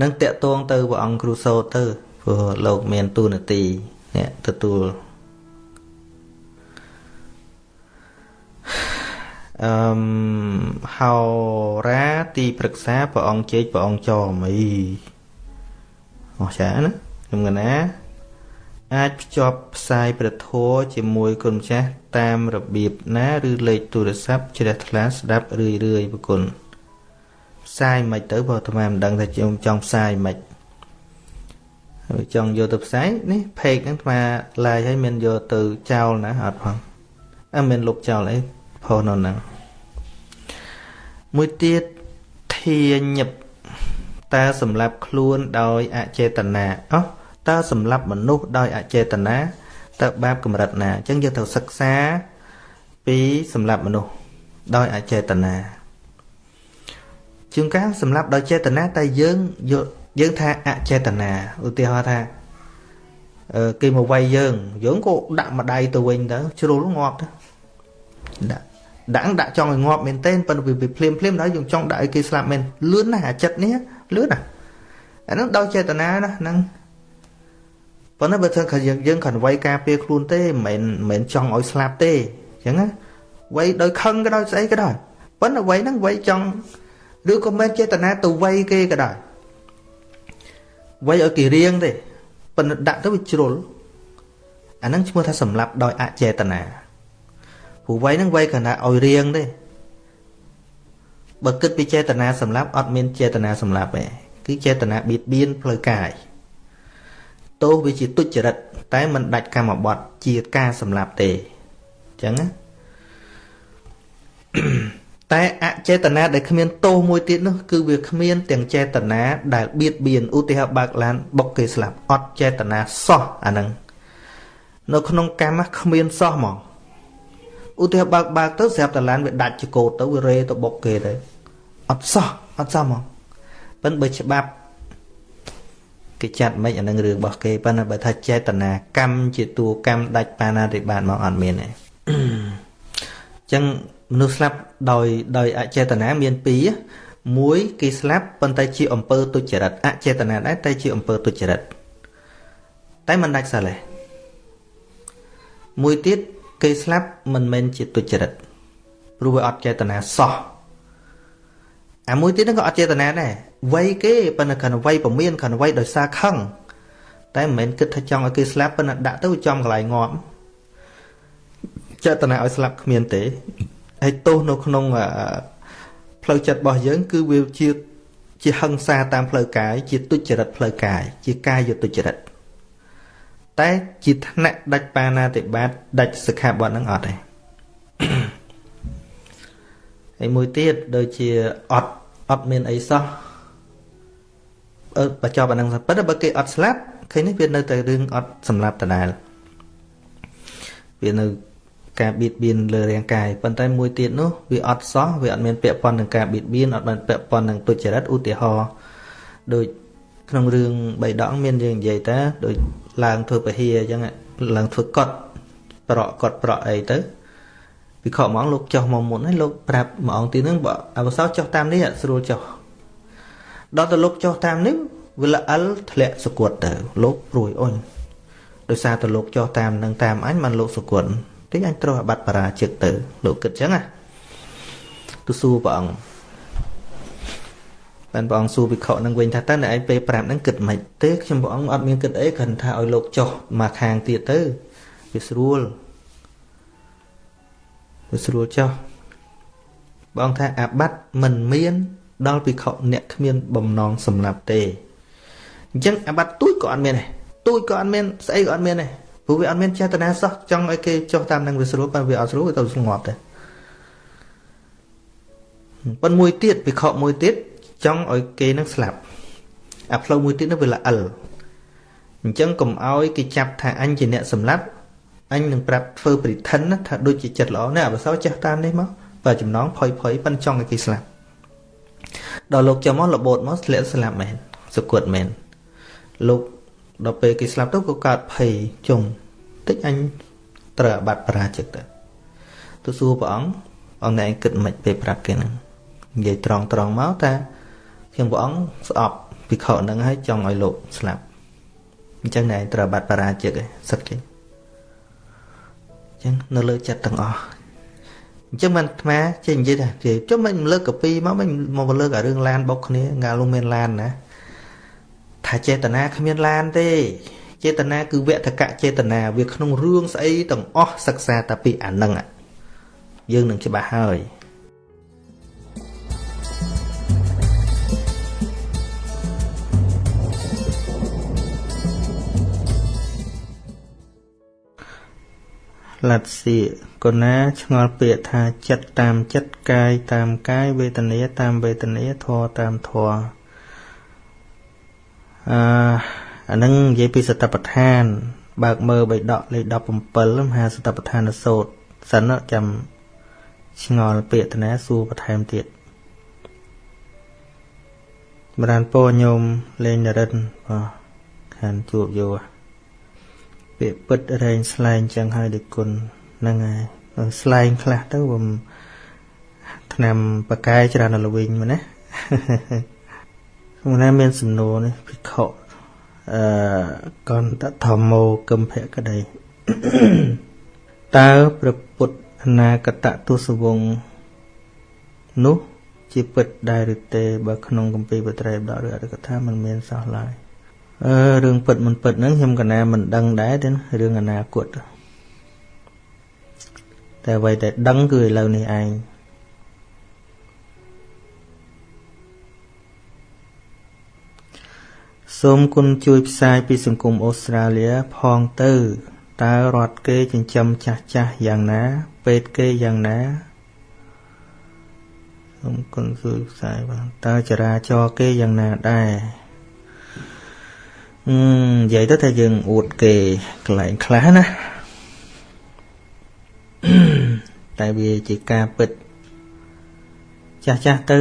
នឹងតាក់ទងទៅព្រះអង្គគ្រូសោតទៅព្រោះលោកមានទូនាទីអ្នកទទួលអឺមហោរាទីប្រឹក្សាព្រះអង្គជេកព្រះអង្គចមីអស់ចាណាខ្ញុំកណា អាចភ្ជាប់ផ្សាយព្រះធម៌ជាមួយគុណម្ចាស់តាមរបៀបណាឬលេខទូរស័ព្ទជ្រះថ្លាស្ដាប់រឿយរឿយប្រគុណផ្សាយមិនទៅបើអាត្មាមិនដឹងថាខ្ញុំចង់ផ្សាយមិនហើយចង់យកទៅផ្សាយនេះផេកហ្នឹងអាត្មាឡាយឲ្យមានយកទៅចោលណាអត់ផងអត់មានលុបចោលអីផុសនៅហ្នឹងមួយទៀតធាញឹបតើសម្រាប់ខ្លួនដោយអចេតនាអោះ តើសម្រាប់មនុស្សដោយអចេតនាតើបាបកម្រិតណាអញ្ចឹងយើងត្រូវសិក្សាពីសម្រាប់មនុស្សដោយអចេតនាជាងកាលសម្រាប់ដោយចេតនាតែយើងយកយើងថាអចេតនាឧទាហរណ៍ថាអឺគេមកវាយយើងយើងក៏ដាក់ម្ដាយទៅវិញទៅជ្រុលងាប់ទៅដាក់ដាក់ដាក់ចង់ឲ្យងាប់មែនទេប៉ុន្តែវាភ្លាមភ្លាមដល់យើងចង់ដាក់ឲ្យគេស្លាប់មែនលឿនណាស់អាចិត្តនេះលឿនណាស់អាហ្នឹងដោយចេតនាណាហ្នឹង ប៉ុន្តែបើថាយើងយើងគ្រាន់វាយការពារខ្លួនទេមិនមែនមិនចង់ឲ្យស្លាប់ទេអញ្ចឹងណាវាយដោយខឹងក៏ដោយស្អីក៏ដោយប៉ុន្តែវាយហ្នឹងវាយចង់ឬក៏មិនចេតនាទៅវាយគេក៏ដោយវាយឲ្យគេរៀងទេប៉ុន្តែដាក់ទៅវាជ្រុលអាហ្នឹងឈ្មោះថាសម្លាប់ដោយអចេតនាព្រោះវាយហ្នឹងវាយគណៈឲ្យរៀងទេបើគិតពីចេតនាសម្លាប់អត់មានចេតនាសម្លាប់ទេគឺចេតនាបៀតបៀនផ្លូវកាយ ទោសវាជាទុច្ចរិតតែមិនដាច់កម្មបត្តិជាការសម្លាប់ទេអញ្ចឹងណាតែអចេតនាដែលគ្មានទោសមួយទៀតនោះគឺវាគ្មានទាំងចេតនាដែលបៀតបៀនឧទាហរណ៍បើកឡានបុកគេស្លាប់អត់ចេតនាសោះអាហ្នឹងនៅក្នុងកម្មគ្មានសោះហ្មងឧទាហរណ៍បើកបើកទៅស្រាប់តែឡានវាដាច់ចកោតទៅវារេទៅបុកគេទៅអត់សោះអត់សោះហ្មងប៉ិនបើច្បាប់ គេចាត់មិនអានឹងរឿងរបស់គេប៉ុន្តែបើថាចេតនាកម្មជាតួកម្មដាច់បាណាតិបាតមកអត់មានទេអញ្ចឹងមនុស្សស្លាប់ដោយដោយអចេតនាមានពីរមួយគេស្លាប់ប៉ុន្តែជាអំពើទុច្ចរិតអចេតនាដែរតែជាអំពើទុច្ចរិតតែមិនដាច់សិលទេមួយទៀតគេស្លាប់មិនមែនជាទុច្ចរិតព្រោះវាអត់ចេតនាសោះអាមួយទៀតហ្នឹងក៏អត់ចេតនាដែរ វ័យគេប៉ុន្តែគ្រាន់វ័យពមៀនគ្រាន់វ័យដោយសារខឹងតែមិនមែនគិតថាចង់ឲ្យគេស្លាប់ប៉ុន្តែដាក់ទៅចំកន្លែងងាប់ចេតនាឲ្យស្លាប់គ្មានទេហើយទោសនៅក្នុងផ្លូវចិត្តរបស់យើង គឺវាជាជាហិង្សាតាមផ្លូវកាយជាទុច្ចរិតផ្លូវកាយជាកាយទុច្ចរិតតែជាថ្នាក់ដាច់បាណាតិបាតដាច់សិក្ខាបទហ្នឹងអត់ទេហើយមួយទៀតដូចជាអត់អត់មានអីសោះអឺ បញ្ចប់អាហ្នឹងប៉ុន្តែបើគេអត់ស្លាប់ឃើញនេះវានៅតែរឿងអត់សម្លាប់ដដែលវានៅការបៀតបៀនលើរាងកាយប៉ុន្តែមួយទៀតនោះវាអត់សោះវាអត់មានពាក់ព័ន្ធនឹងការបៀតបៀនអត់មានពាក់ព័ន្ធនឹងទុច្ចរិតឧទាហរណ៍ដូចក្នុងរឿងបៃដកមានយើងនិយាយតាដូចឡើងធ្វើពហិយអញ្ចឹងឡើងធ្វើកត់ប្រក់កត់ប្រក់អីទៅវិខហ្មងលោកចុះមកមុនហើយលោកប្រាប់មួយអង្គទីនឹងបើអវសោចុះតាមនេះស្រួលចុះ ដល់ទៅលោកចុះតាមនេះវាល្អិលធ្លាក់សគត់ទៅលោកព្រួយអុញដោយសារតែលោកចុះតាមនឹងតាមអញបានលោកសគត់តិចអញត្រូវអាបត្តិបរាជិកទៅលោកគិតចឹងណាទៅសួរព្រះអង្គបានព្រះអង្គសួរភិក្ខុនឹងវិញថាតើអ្នកឯងពេលប្រាប់នឹងគិតមិនទេខ្ញុំព្រះអង្គអត់មានគិតអីគ្រាន់ថាឲ្យលោកចុះមកខាងទៀតទៅវាស្រួលវាស្រួលចុះបងថាអាបត្តិមិនមាន ដល់ភិក្ខុអ្នកគ្មានបំណងសម្លាប់ទេអញ្ចឹងអាបត្តិទូចក៏អត់មានដែរទូចក៏អត់មានស្អីក៏អត់មានដែរព្រោះវាអត់មានចេតនាសោះចង់ឲ្យគេចុះតាមនឹងវាស្រួលប៉ុន្តែវាអត់ស្រួលវាទៅស្ងប់ដែរប៉ុន្តែមួយទៀតភិក្ខុមួយទៀតចង់ឲ្យគេនឹងស្លាប់អាផ្លូវមួយទៀតនោះវាល្អិលអញ្ចឹងកុំឲ្យគេចាប់ថាអញជាអ្នកសម្លាប់អញនឹងប្រាប់ធ្វើប្រិធិនថាដូចជាចិត្តល្អណាស់អបសោចេះតាមនេះមកបើចំណងផុយផុយប៉ិនចង់ឲ្យគេស្លាប់ ដល់លោកចាំមកលបោតមកស្លាប់ស្លាប់មែនសគត់មែនលោកដល់ពេលគេស្លាប់ទៅក៏កើតភ័យជុំតិចអញត្រូវអាបត្តិបរាជិកទៅទៅសួរព្រះអង្គអង្គណែគិតមិនពេលប្រាប់គេហ្នឹងនិយាយត្រង់ត្រង់មកថាខ្ញុំព្រះអង្គស្អប់ភិក្ខុហ្នឹងហើយចង់ឲ្យលោកស្លាប់អញ្ចឹងណែត្រូវបាត់បរាជិកឯងសឹកចេញអញ្ចឹងនៅលើចិត្តទាំងអស់ អញ្ចឹងមិនអាត្មាចេះនិយាយថាជិះចុះមិនលើកកាពីមកមិនមកលើកអារឿងឡានបុកគ្នាងាលុំមានឡានណាថាចេតនាគ្មានឡានទេចេតនាគឺវតកៈចេតនាវាក្នុងរឿងស្អីទាំងអស់សិក្សាតែពីអានឹងយើងនឹងច្បាស់ហើយ លັດសៀកុណាឆ្ងល់ពាក្យថាចិត្តតាមចិត្តកាយតាមកាយវេទនាតាមវេទនាធម៌តាមធម៌អឺអានឹងនិយាយពីសតបដ្ឋាន បើកមើលបៃដកលេខ17មហាសតបដ្ឋានសូត្រសិនចាំឆ្ងល់ពាក្យតនាសួរបន្ថែមទៀតបរានពោញោមលេងនរិនបាទខានជួបយោ ពាក្យពិតរែងស្លែងចឹងហើយដូចគុណហ្នឹងហើយស្លែងខ្លះទៅបំឆ្នាំបកាយច្រើនដល់វិញមែនណាក្នុងនេះមានសំណួរនេះភិក្ខុអឺកន្តធម្មោគំភៈក្តីតើព្រះពុទ្ធអនាគតទសវងនោះជាពិតដែរឬទេ បើក្នុងគម្ពីរបត្រៃបដឬអត្ថកថាมันមានសោះឡើយ អឺរឿងពិតមិនពិតហ្នឹងខ្ញុំកណាមិនដឹងដែរទេរឿងអនាគតតែអ្វីដែលដឹងគឺឥឡូវនេះឯងសូមគុណជួយផ្សាយពីសង្គមអូស្ត្រាលីផងទៅតើរដ្ឋគេចិញ្ចឹមចាស់ចាស់យ៉ាងណា ពេទ្យគេយ៉ាងណាសូមគុណជួយផ្សាយបានតើចរាចរគេយ៉ាងណាដែរអឺ និយាយទៅថាយើងអួតគេកន្លែងខ្លះណាតែវាជាការពិតចាស់ចាស់ទៅ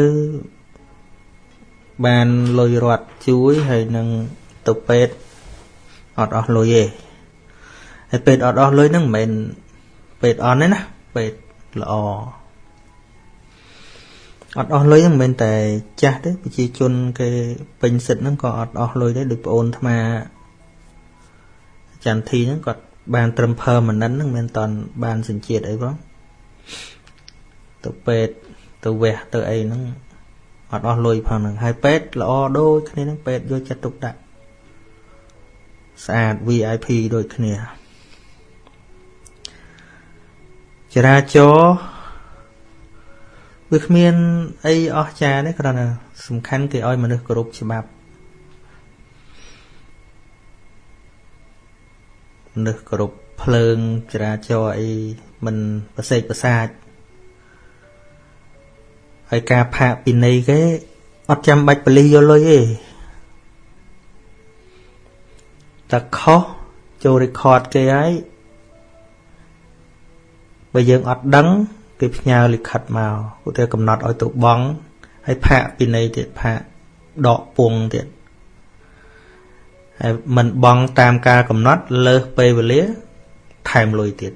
បានលុយរត់ជួយហើយនឹងទៅពេទ្យអត់អស់លុយទេហើយពេទ្យអត់អស់លុយហ្នឹងមិនមែនពេទ្យអន់ទេណាពេទ្យល្អ អត់អស់លុយហ្នឹងមិនមែនតែចាស់ទេប្រជាជនគេពេញសិទ្ធហ្នឹងក៏អត់អស់លុយដែរដូចប្អូនថ្មចន្ទធីហ្នឹងគាត់បានត្រឹម permanent ហ្នឹងមិនតាន់បានសញ្ជាតិអីបងទៅពេទ្យទៅវះទៅអីហ្នឹងអត់អស់លុយផងហ្នឹងហើយពេទ្យល្អដូចគ្នាហ្នឹងពេទ្យយកចិត្តទុកដាក់ស្អាត VIP ដូចគ្នាចរាចរ វាគ្មានអីអស្ចារ្យទេគ្រាន់តែសំខាន់គេឲ្យមនុស្សគោរពច្បាប់មនុស្សគោរពភ្លើងចរាចរអីមិនប្រសេកប្រសាចហើយការផាកពិន័យគេអត់ចាំបាច់បលិសយកលុយទេតែខុសចូល record គេហើយបើយើងអត់ដឹង គេផ្ញើលិខិតមកឧទាហរណ៍កំណត់ឲ្យទៅបងហើយផាកពិន័យទៀតផាកដកពងទៀតហើយមិនបងតាមការកំណត់លើសពេលវេលាថែមលុយទៀត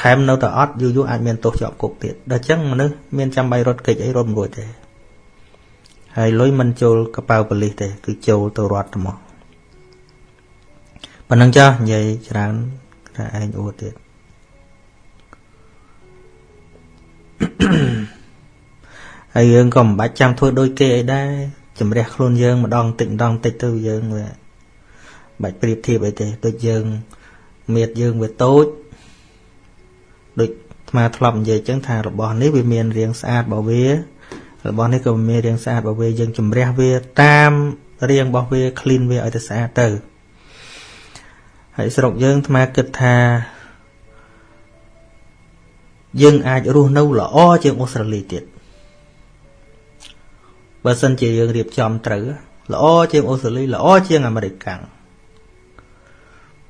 ថែមនៅតែអត់យូរយូរអាចមានទោសជាប់គុកទៀតដល់អញ្ចឹងមនុស្សមានចាំបាច់រត់គេចអីរត់មិនរួចទេហើយលុយមិនចូលកប៉ៅប៉ូលីសទេ គឺចូលទៅរត់ទៅមកប៉ុណ្ណឹងចាស់និយាយច្រើនតែឯងអួតទៀត ហើយយើងក៏មិនបាច់ចាំធ្វើដូចគេអីដែរជំរះខ្លួនយើងម្ដងតិចម្ដងតិចទៅយើងវាបាច់ប្រៀបធៀបអីទេដូចយើងមៀតយើងវាតូចដូចអាត្មាធ្លាប់និយាយចឹងថារបស់នេះវាមានរាងស្អាតរបស់វារបស់នេះក៏មានរាងស្អាតរបស់វាយើងជំរះវាតាមរាងរបស់វា clean វាឲ្យទៅស្អាតទៅហើយស្រុកយើងអាត្មាគិតថា យើងអាចរស់នៅល្អជាងអូស្ត្រាលីទៀតបើសិនជាយើងរៀបចំត្រូវល្អជាងអូស្ត្រាលីល្អជាងអាមេរិកកាំង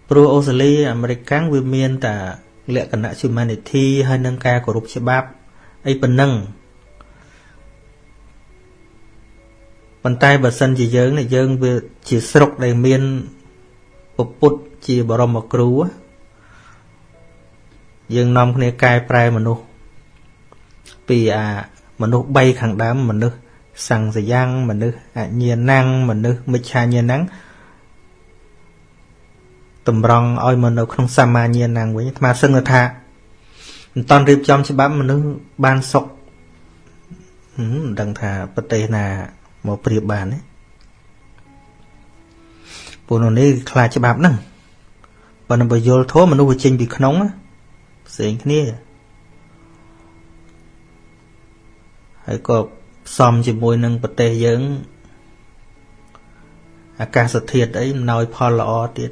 ព្រោះអូស្ត្រាលីអាមេរិកកាំងវាមានតែលក្ខណៈ humanity ហើយនឹងការគោរពច្បាប់អីប៉ុណ្ណឹងប៉ុន្តែបើសិនជាយើងនេះយើងវាជាស្រុកដែលមានពុទ្ធជាបរមគ្រូ យើងនាំគ្នាកែប្រែមនុស្សពីអាមនុស្ស3ខាងដើមមនុស្សសង្សយ៉ាងមនុស្សអញ្ញាណังមនុស្សមិច្ឆាញាណังតម្រង់ឲ្យមកនៅក្នុងសមាញាណังវិញអាត្មាសឹងថាមិនតន់រៀបចំច្បាប់មនុស្សបានសុខមិនដឹងថាប្រទេសណាមកប្រៀបបានទេពួកនោះនេះខ្លាចច្បាប់ហ្នឹងបើនឹងបើយល់ធម៌មនុស្សវាចេញពីក្នុង ផ្សេងគ្នាហើយក៏ផ្សំជាមួយនឹងប្រទេសយើងអាកាសធាតុអីអំណោយផលល្អទៀត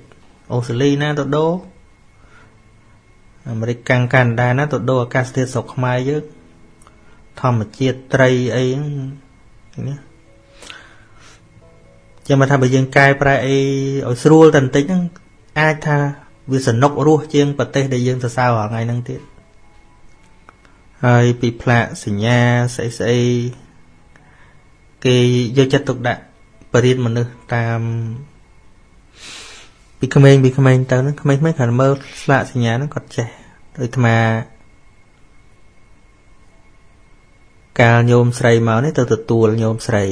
អូស្ត្រាលីណាទៅដូរអាមេរិកកាំងកាណាដាណាទៅដូរអាកាសធាតុស្រុកខ្មែរយើងធម្មជាតិត្រីអីហ្នឹងនេះចាំមកថាបើយើងកែប្រែអីឲ្យស្រួលតែបន្តិចហ្នឹងអាចថា វាសនុករស់ជាងប្រទេសដែលយើងសរសើររាល់ថ្ងៃហ្នឹងទៀតហើយពីផ្លាកសញ្ញាស្អីស្អីគេយកចិត្តទុកដាក់បរិញ្ញាមនុស្សតាមពីក្មេងពីក្មេងទៅហ្នឹងក្មេងៗគ្រាន់មើលស្លាកសញ្ញាហ្នឹងគាត់ចេះដូចអាត្មាកាលញោមស្រីមកនេះទៅទទួលញោមស្រី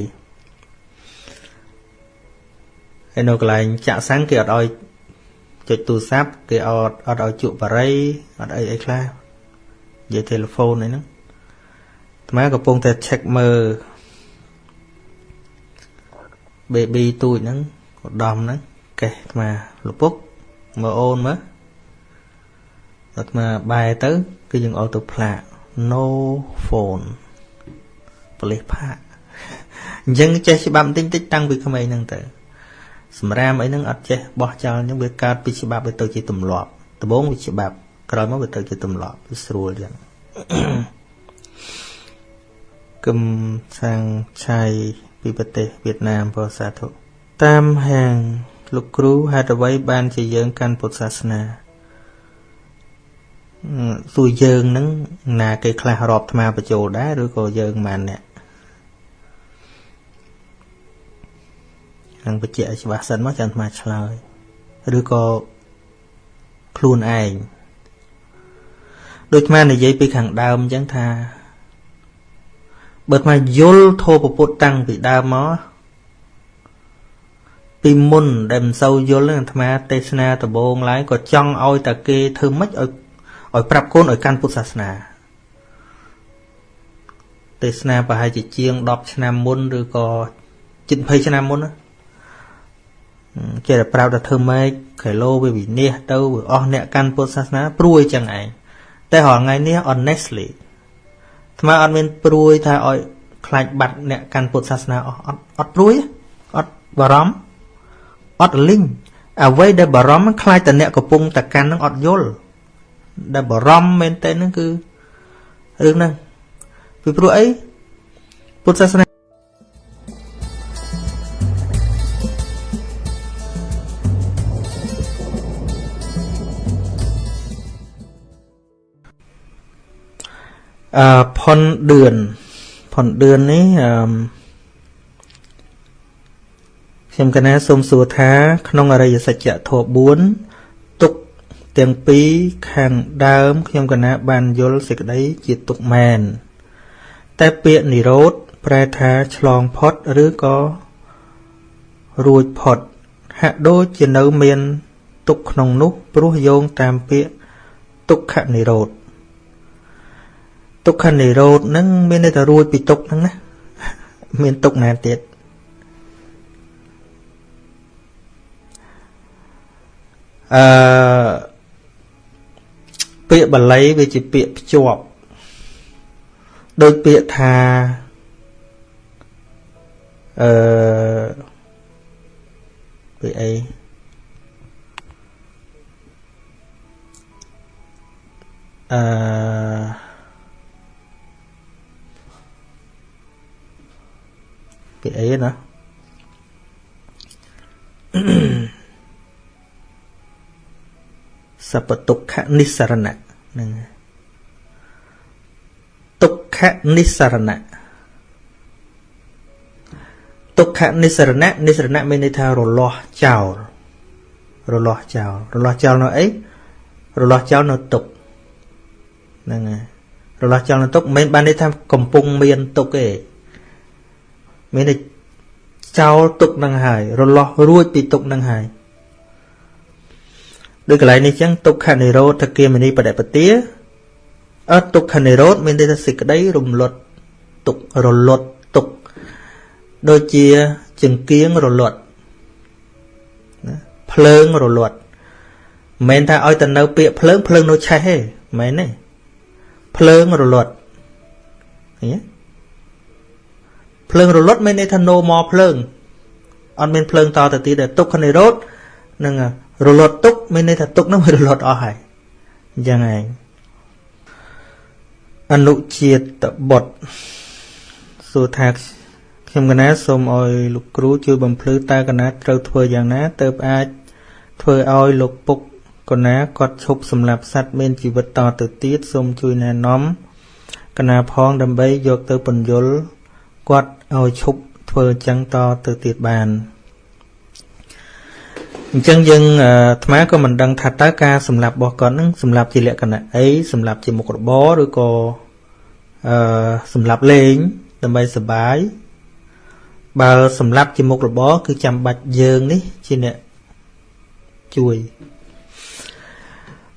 ហើយនៅកន្លែងចាក់សាំងគេអត់ឲ្យ ចុចទូរស័ព្ទគេអត់អត់ឲ្យជក់បារីអត់អីអីខ្លះនិយាយទូរស័ព្ទអីហ្នឹងអាត្មាកំពុងតែ check មើល baby ទូចហ្នឹងឧត្តមហ្នឹងកេះអាត្មាលពុកមើលអូនមើលអាត្មាបែរទៅ គឺយើងអត់ទៅផ្លាក no phone ប៉លិសផាកអញ្ចឹងចេះច្បាប់បន្តិចតិចតាំងពីក្មេងហ្នឹងទៅ សម្រាមអីហ្នឹងអត់ចេះបោះចោលអញ្ចឹងវាកើតពីច្បាប់វាទៅជាទម្លាប់ដំបូងវាច្បាប់ក្រោយមកវាទៅជាទម្លាប់វាស្រួលអញ្ចឹងគំសាំងឆៃពីប្រទេសវៀតណាមពោសាធុតាមហាងលោកគ្រូហេតុអ្វីបានជាយើងកាន់ពុទ្ធសាសនាសួរយើងនឹងណាគេខ្លះរាប់ថ្មបញ្ចូលដែរឬក៏យើងម៉ានអ្នក នឹងបញ្ជាក់ឲ្យច្បាស់សិនមកចាំថ្មឆ្លើយឬក៏ខ្លួនឯងដូចថ្មនិយាយពីខាងដើមអញ្ចឹងថាបើថ្មយល់ធម៌ពុទ្ធតាំងពីដើមមកពីមុនដែលមិនសូវយល់នឹងអាត្មាទេសនាដំបូងឡើយក៏ចង់ឲ្យតែគេធ្វើម៉េចឲ្យឲ្យប្រាប់កូនឲ្យកាន់ពុទ្ធសាសនាទេសនាប្រហែលជាជាង10ឆ្នាំមុនឬក៏ជិត20ឆ្នាំមុនណា ចេះតែប្រាប់ថាធ្វើម៉េចគីឡូវាវិនិច្ឆ័យទៅវាអស់អ្នកកាន់ពុទ្ធសាសនាព្រួយចឹងឯងតែរាល់ថ្ងៃនេះ honestly ថ្មអត់មានព្រួយថាឲ្យខ្លាចបាត់អ្នកកាន់ពុទ្ធសាសនាអស់អត់អត់ព្រួយអត់បារម្ភអត់លីងអ្វីដែលបារម្ភខ្លាចតែអ្នកកំពុងតែកាន់នឹងអត់យល់ដែលបារម្ភមែនតើហ្នឹងគឺរឿងហ្នឹងពីព្រោះអីពុទ្ធសាសនា អឺផុនឌឿនផុនឌឿននេះអឺខ្ញុំកណាសូមសួរថា ក្នុងអរិយសច្ចធម៌4ទុកទាំងពីរខាងដើម ខ្ញុំកណាបានយល់សេចក្តីជាទុកមែនតែពាក្យនិរោធប្រែថាឆ្លងផុតឬក៏រួចផុត ហាក់ដូចជានៅមានទុកក្នុងនោះព្រោះយោងតាមពាក្យទុក្ខនិរោធ ទុក្ខនិរោធហ្នឹងមានន័យថារួចពីទុកហ្នឹងណាមានទុកណាទៀតអឺពាក្យបាលីវាជាពាក្យភ្ជាប់ដូចពាក្យថាអឺពាក្យអីអឺ ពាក្យអីណាសពទុក្ខនិសរណៈហ្នឹងទុក្ខនិសរណៈទុក្ខនិសរណៈនិសរណៈមានន័យថារលាស់ចោលរលាស់ចោលរលាស់ចោលនៅអីរលាស់ចោលនៅទុក្ខហ្នឹងហើយរលាស់ចោលនៅទុក្ខមិនបានន័យថាកំពុងមានទុក្ខទេ មានតែចោលទុកនឹងហើយរលាស់រួចពីទុកនឹងហើយដូចកន្លែងនេះចឹងទុក្ខនិរោធគាមនីបដិបទាអត់ទុក្ខនិរោធមានន័យថាសេចក្តីរំលត់ទុករលត់ទុកដូចជាចង្គៀងរលត់ណាភ្លើងរលត់មិនមែនថាឲ្យទៅនៅពាក្យភ្លើងភ្លើងនៅឆេះទេមិនមែនទេភ្លើងរលត់ឃើញទេ ភ្លើងរលត់មានន័យថា no more ភ្លើងអត់មានភ្លើងតទៅទៀតទេទុក្ខនិរោធនឹងរលត់ទុកមានន័យថាទុកនឹងវារលត់អស់ហើយអអញ្ចឹងឯងអនុជាតិបុត្រសួរថាខ្ញុំកណាសូមឲ្យលោកគ្រូជួយបំភ្លឺតើកណាត្រូវធ្វើយ៉ាងណាទើបអាចធ្វើឲ្យលោកពុកកណាគាត់ឈប់សម្លាប់សត្វមានជីវិតតទៅទៀតសូមជួយណែនាំកណាផងដើម្បីយកទៅពន្យល់ គាត់ឲ្យឈប់ធ្វើអញ្ចឹងតទៅទៀតបានអញ្ចឹងយើងអាត្មាក៏មិនដឹងថាតើការសម្លាប់របស់គាត់នឹងសម្លាប់ជាលក្ខណៈអីសម្លាប់ជាមុខរបរឬក៏អឺសម្លាប់លេងដើម្បីសបាយបើសម្លាប់ជាមុខរបរគឺចាំបាច់យើងនេះជាអ្នកជួយ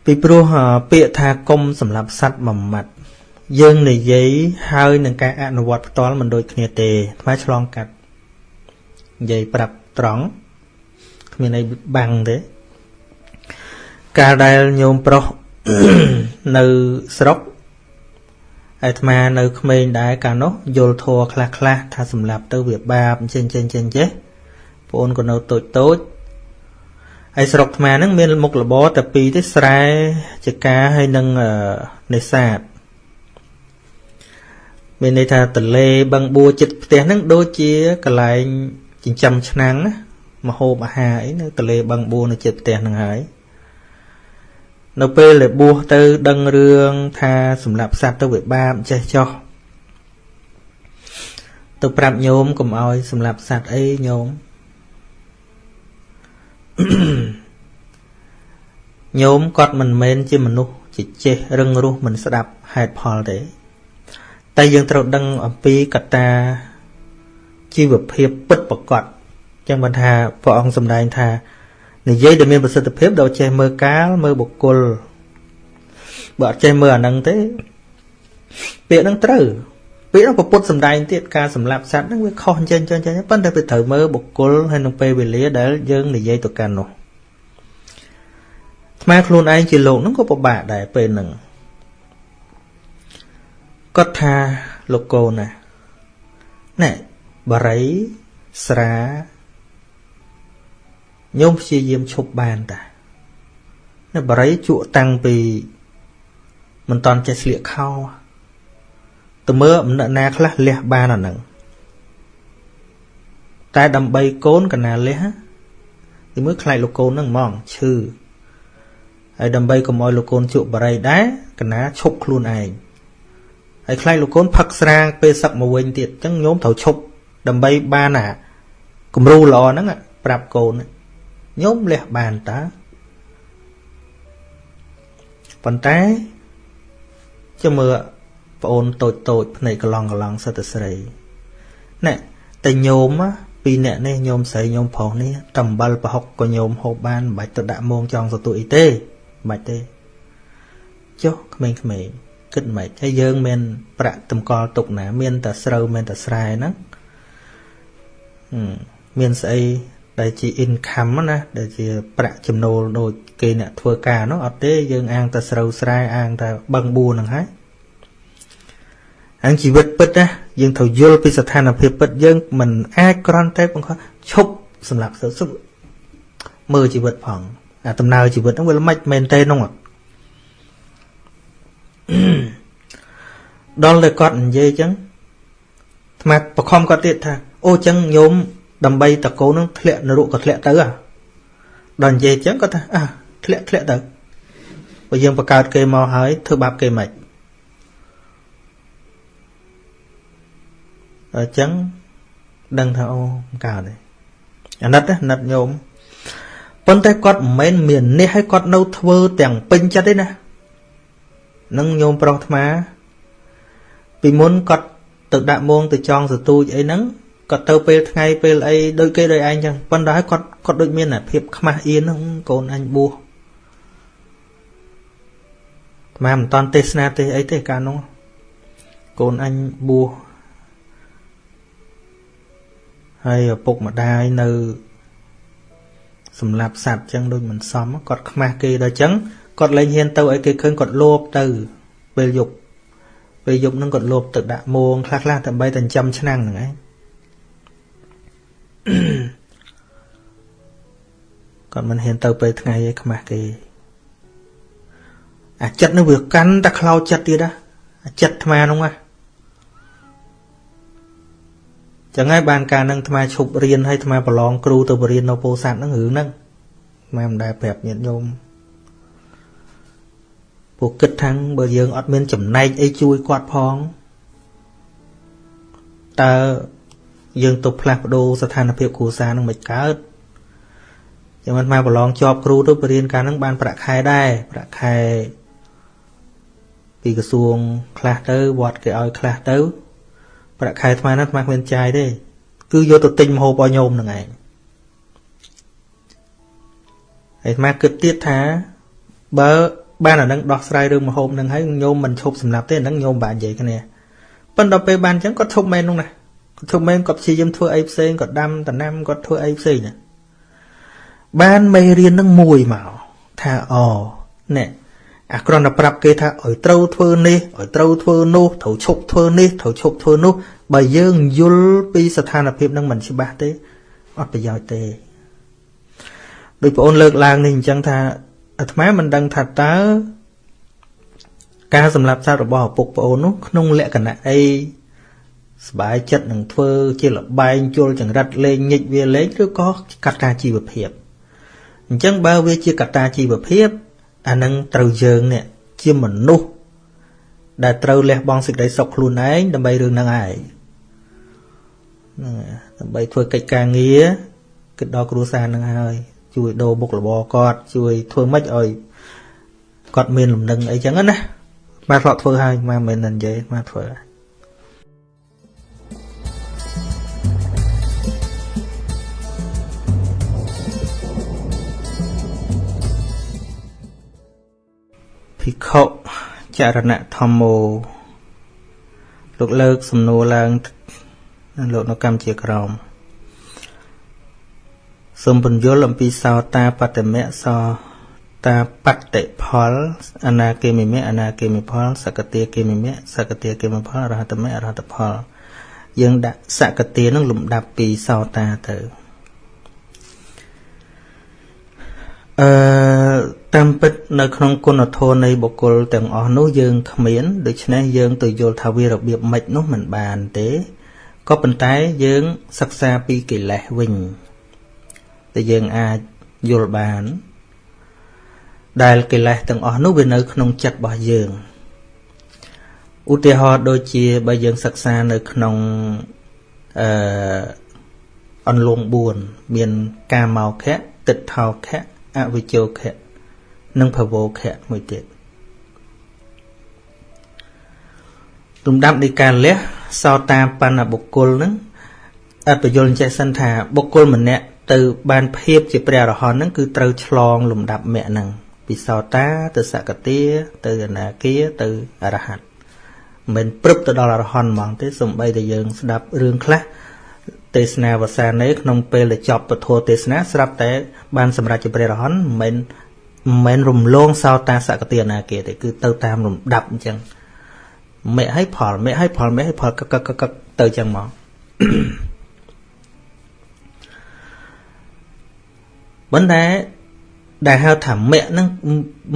ពីព្រោះពាក្យថាគុំសម្រាប់សัตว์មួយម៉ាត់ យើងនិយាយហើយនឹងការអនុវត្តផ្ទាល់មិនដូចគ្នាទេថ្មឆ្លងកាត់និយាយប្រាប់ត្រង់គ្មានអីបាំងទេកាលដែលញោមប្រុសនៅស្រុកអាត្មានៅក្មេងដែរកាលនោះយល់ធัวខ្លះខ្លះថាសម្លាប់ទៅវាបាបអញ្ចឹងអញ្ចឹងអញ្ចឹងចេះបងអូនក៏នៅតូចតូចហើយស្រុកអាត្មាហ្នឹងមានមុខរបរតែពីរទេស្រែចកាហើយនឹងនេសាទ មានន័យថាតលេបឹងបួចិត្តផ្ទះហ្នឹងដូចជាកន្លែងចិញ្ចឹមឆ្នាំងណាមហូបអាហារអីនៅតលេបឹងបួនៅចិត្តផ្ទះហ្នឹងហើយនៅពេលដែលបួសទៅដឹងរឿងថាសម្រាប់សត្វទៅវាបាបចេះចោះទៅប្រាប់ញោមកុំឲ្យសម្រាប់សត្វអីញោមញោមគាត់មិនមែនជាមនុស្សជាចេះរឹងរូសមិនស្ដាប់ហេតុផលទេ តែយើងត្រូវដឹងអំពីកត្តាជីវភាពពិតប្រកបចឹងបានថាព្រះអង្គសម្ដែងថានិយាយដែលមានប្រសិទ្ធភាពដល់ចេះមើលកាលមើលបុគ្គលបើអត់ចេះមើលអាហ្នឹងទេពាក្យហ្នឹងត្រូវពាក្យហ្នឹងពុទ្ធសម្ដែងទៀតការសម្លាប់សត្វហ្នឹងវាខុសអញ្ចឹងអញ្ចឹងអញ្ចឹងប៉ុន្តែវាត្រូវមើលបុគ្គលហើយនឹងពេលវេលាដែលយើងនិយាយទៅកាន់នោះថ្មខ្លួនឯងជាលោកហ្នឹងក៏ពិបាកដែរពេលហ្នឹង គាត់ថាលោកកូនណាណែបរិយស្រាញោមព្យាយាមឈប់បានតានៅបរិយជក់តាំងពីមិនតន់ចេះស្លៀកខោទៅមើលអំណណាខ្លះលះបានអាហ្នឹងតែដើម្បីកូនកណាលះទីមើលខ្លាចលោកកូនហ្នឹងហ្មងឈឺហើយដើម្បីកុំឲ្យលោកកូនជក់បរិយដែរកណាឈប់ខ្លួនឯង ហើយខ្លាចលោកកូនផឹកស្រាពេលសឹកមកវិញទៀតអញ្ចឹងញោមត្រូវឈប់ដើម្បីបានអាគំរូល្អហ្នឹងប្រាប់កូនញោមលះបានតើប៉ុន្តែចាំមើលប្អូនតូចតូចភ្នែកកឡង់កឡង់សិតតែស្រីណែតែញោមពីរអ្នកនេះញោមស្រីញោមប្រុសនេះតំបិលប្រហុកក៏ញោមហូបបានមិនបាច់ទៅដាក់មងចង់សទួអីទេមិនបាច់ទេចុះក្មេងៗ គិតមិនហើយយើងមាន ប្រាក់តម្កល់ទុកណា មានតែស្រូវមានតែស្រែហ្នឹងមានស្អីដែលជា income ណាដែលជាប្រាក់ចំណូលដូចគេអ្នកធ្វើការនោះអត់ទេយើងអាងតែស្រូវស្រែអាងតែបឹងបួហ្នឹងហើយអាងជីវិតពិតណាយើងត្រូវយល់ពីស្ថានភាពពិតយើងមិនអាចគ្រាន់តែបង្ខំឈប់សម្រាប់ទៅសុខមើលជីវិតផងអាដំណើរជីវិតហ្នឹងវាល្មិចមែនទេនោះ ដល់តែគាត់និយាយអញ្ចឹងថ្មបខំគាត់ទៀតថាអូអញ្ចឹងញោមដើម្បីតកូននឹងធ្លាក់នរកក៏ធ្លាក់ទៅហ่ะដល់និយាយអញ្ចឹងគាត់ថាអះធ្លាក់ធ្លាក់ទៅបើយើងបង្កើតគេមកហើយធ្វើបាបគេមិនអញ្ចឹងដឹងថាអូមិនកើតទេអាណិតណាអាណិតញោមប៉ុន្តែគាត់មិនមែនមាននេះឲ្យគាត់នៅធ្វើទាំងពេញចិត្តទេណា នឹងញោមប្រុសអាត្មា ពីមុនគាត់ទៅដាក់មងទៅចងសទូចអីហ្នឹងគាត់ទៅពេលថ្ងៃពេលអីដូចគេដូចឯងចឹងប៉ុន្តែគាត់គាត់ដូចមានភាពខ្មាស់អៀនហ្នឹងកូនអញបួសអាមិនតាន់ទេសនាទេអីទេកាលនោះកូនអញបួសហើយឪពុកម្ដាយនៅសម្រាប់សัตว์ចឹងដូចមិនសមគាត់ខ្មាស់គេដល់ចឹង គាត់លែងហ៊ានទៅឲ្យគេឃើញគាត់លោភទៅពេលយប់ពេលយប់ហ្នឹងគាត់លោភទៅដាក់មងខ្លះខ្លះដើម្បីតែចាំឆ្នាំងហ្នឹងឯងគាត់មិនហ៊ានទៅពេលថ្ងៃឯខ្មាស់គេអាចិត្តនឹងវាកាន់តែខ្លោចចិត្តទៀតណាអាចិត្តអាត្មានោះណាចឹងហើយបានការនឹងអាត្មាឈប់រៀនហើយអាត្មាប្រឡងគ្រូទៅបរៀននៅពោធិ៍សាត់ហ្នឹងរឿងហ្នឹងអាត្មាមិនដែលប្រាប់ញាតិញោម ពួកគិតថាំងបើយើងអត់មានចំណែកអីជួយគាត់ផងតើយើងទៅផ្លាស់ប្ដូរស្ថានភាពគ្រួសារនឹងមិនកើតចាំមិនមកប្រឡងជាប់គ្រូទៅបរៀនការនឹងបានប្រាក់ខែដែរប្រាក់ខែពីក្រសួងខ្លះទៅវត្តគេឲ្យខ្លះទៅ ប្រាក់ខែថ្មហ្នឹងថ្មគ្មានចាយទេគឺយកទៅទិញម្ហូបឲ្យញោមហ្នឹងឯងហើយថ្មគិតទៀតថាបើ បានអានឹងដោះស្រាយរឿងម្ហូបហ្នឹងហើយញោមមិនឈប់សម្រាប់ទេអានឹងញោមបាននិយាយគ្នាប៉ុន្តែពេលបានអញ្ចឹងគាត់ឈប់មែននោះណាគាត់ឈប់មែនគាត់ព្យាយាមធ្វើអីផ្សេងគាត់ដាំតំណាំគាត់ធ្វើអីផ្សេងណាបានមេរៀននឹងមួយមកថាអណែអាគ្រាន់តែប្រាប់គេថាឲ្យត្រូវធ្វើនេះឲ្យត្រូវធ្វើនោះត្រូវឈប់ធ្វើនេះត្រូវឈប់ធ្វើនោះបើយើងយល់ពីស្ថានភាពនឹងមិនច្បាស់ទេអត់ប្រយោជន៍ទេដោយបងអូនលើកឡើងនេះអញ្ចឹងថា អាត្មាមិនដឹងថាតើការសម្លាប់សត្វរបស់ឪពុកប្អូននោះក្នុងលក្ខណៈអីសบายចិត្តនឹងធ្វើជាលបែងជុលចង្រិតលេងញិចវាលេងឬក៏កត្តាជីវភាពអញ្ចឹងបើវាជាកត្តាជីវភាពអានឹងត្រូវយើងនេះជាមនុស្សដែលត្រូវលះបង់សេចក្តីសុខខ្លួនឯងដើម្បីរឿងហ្នឹងឯងហ្នឹងដើម្បីធ្វើកិច្ចការងារគិតដល់គ្រួសារហ្នឹងហើយ ជួយដូរមុខរបរគាត់ជួយធ្វើម៉េចឲ្យគាត់មានលំនឹងអីចឹងណាមកធ្លាប់ធ្វើហើយមកមិនមែននិយាយមកធ្វើហើយភិក្ខុចរណៈធម្មោលោកលើកសំណួរឡើងលោកនៅកម្ពុជាក្រម សូមពន្យល់អំពីសោតាបតមៈសោតាបតិផលអនាគមិមៈអនាគមិផលសកតាគមិមៈសកតាគមិផលអរហតមៈអរហតផល យើងដាក់សកតានឹងលំដាប់ពីសោតាទៅអឺតាមពិតនៅក្នុងគុណធម៌នៃបុគ្គលទាំងអស់នោះយើងគ្មានដូច្នេះយើងទៅយល់ថាវារបៀបម៉េចនោះមិនបានទេក៏ប៉ុន្តែយើងសិក្សាពីកិលេសវិញ ដែលយើងអាចយល់បាន ដែលកិលេសទាំងអស់នោះវានៅ ក្នុងចិត្តរបស់យើងឧទាហរណ៍ដូចជាបើយើងសិក្សានៅក្នុងអឺអន្លង់4មានកាមោខៈទិដ្ឋោខៈអវិជោខៈនិងភវោខៈមួយទៀតលំដាប់នៃការលះសោតាបណ្ណបុគ្គលនឹងអត្តយល់ចេះសិនថាបុគ្គលម្នាក់ ទៅបានភាពជាព្រះអរហន្តហ្នឹងគឺត្រូវឆ្លងលំដាប់មគ្គហ្នឹងពីសោតាទៅសកតាទៅអនាគាទៅអរហន្តមិនព្រឹបទៅដល់អរហន្តហ្មងទេសំបីតែយើងស្ដាប់រឿងខ្លះទេសនាវសានេក្នុងពេលដែលចប់ពធទេសនាស្រាប់តែបានសម្រេចជាព្រះអរហន្តមិនមិនរំលងសោតាសកតាអនាគាទេគឺទៅតាមលំដាប់អញ្ចឹងមេឲ្យផលមេឲ្យផលមេឲ្យផលកកកកទៅអញ្ចឹងមក ប៉ុន្តែដែលហៅថាមគ្គហ្នឹង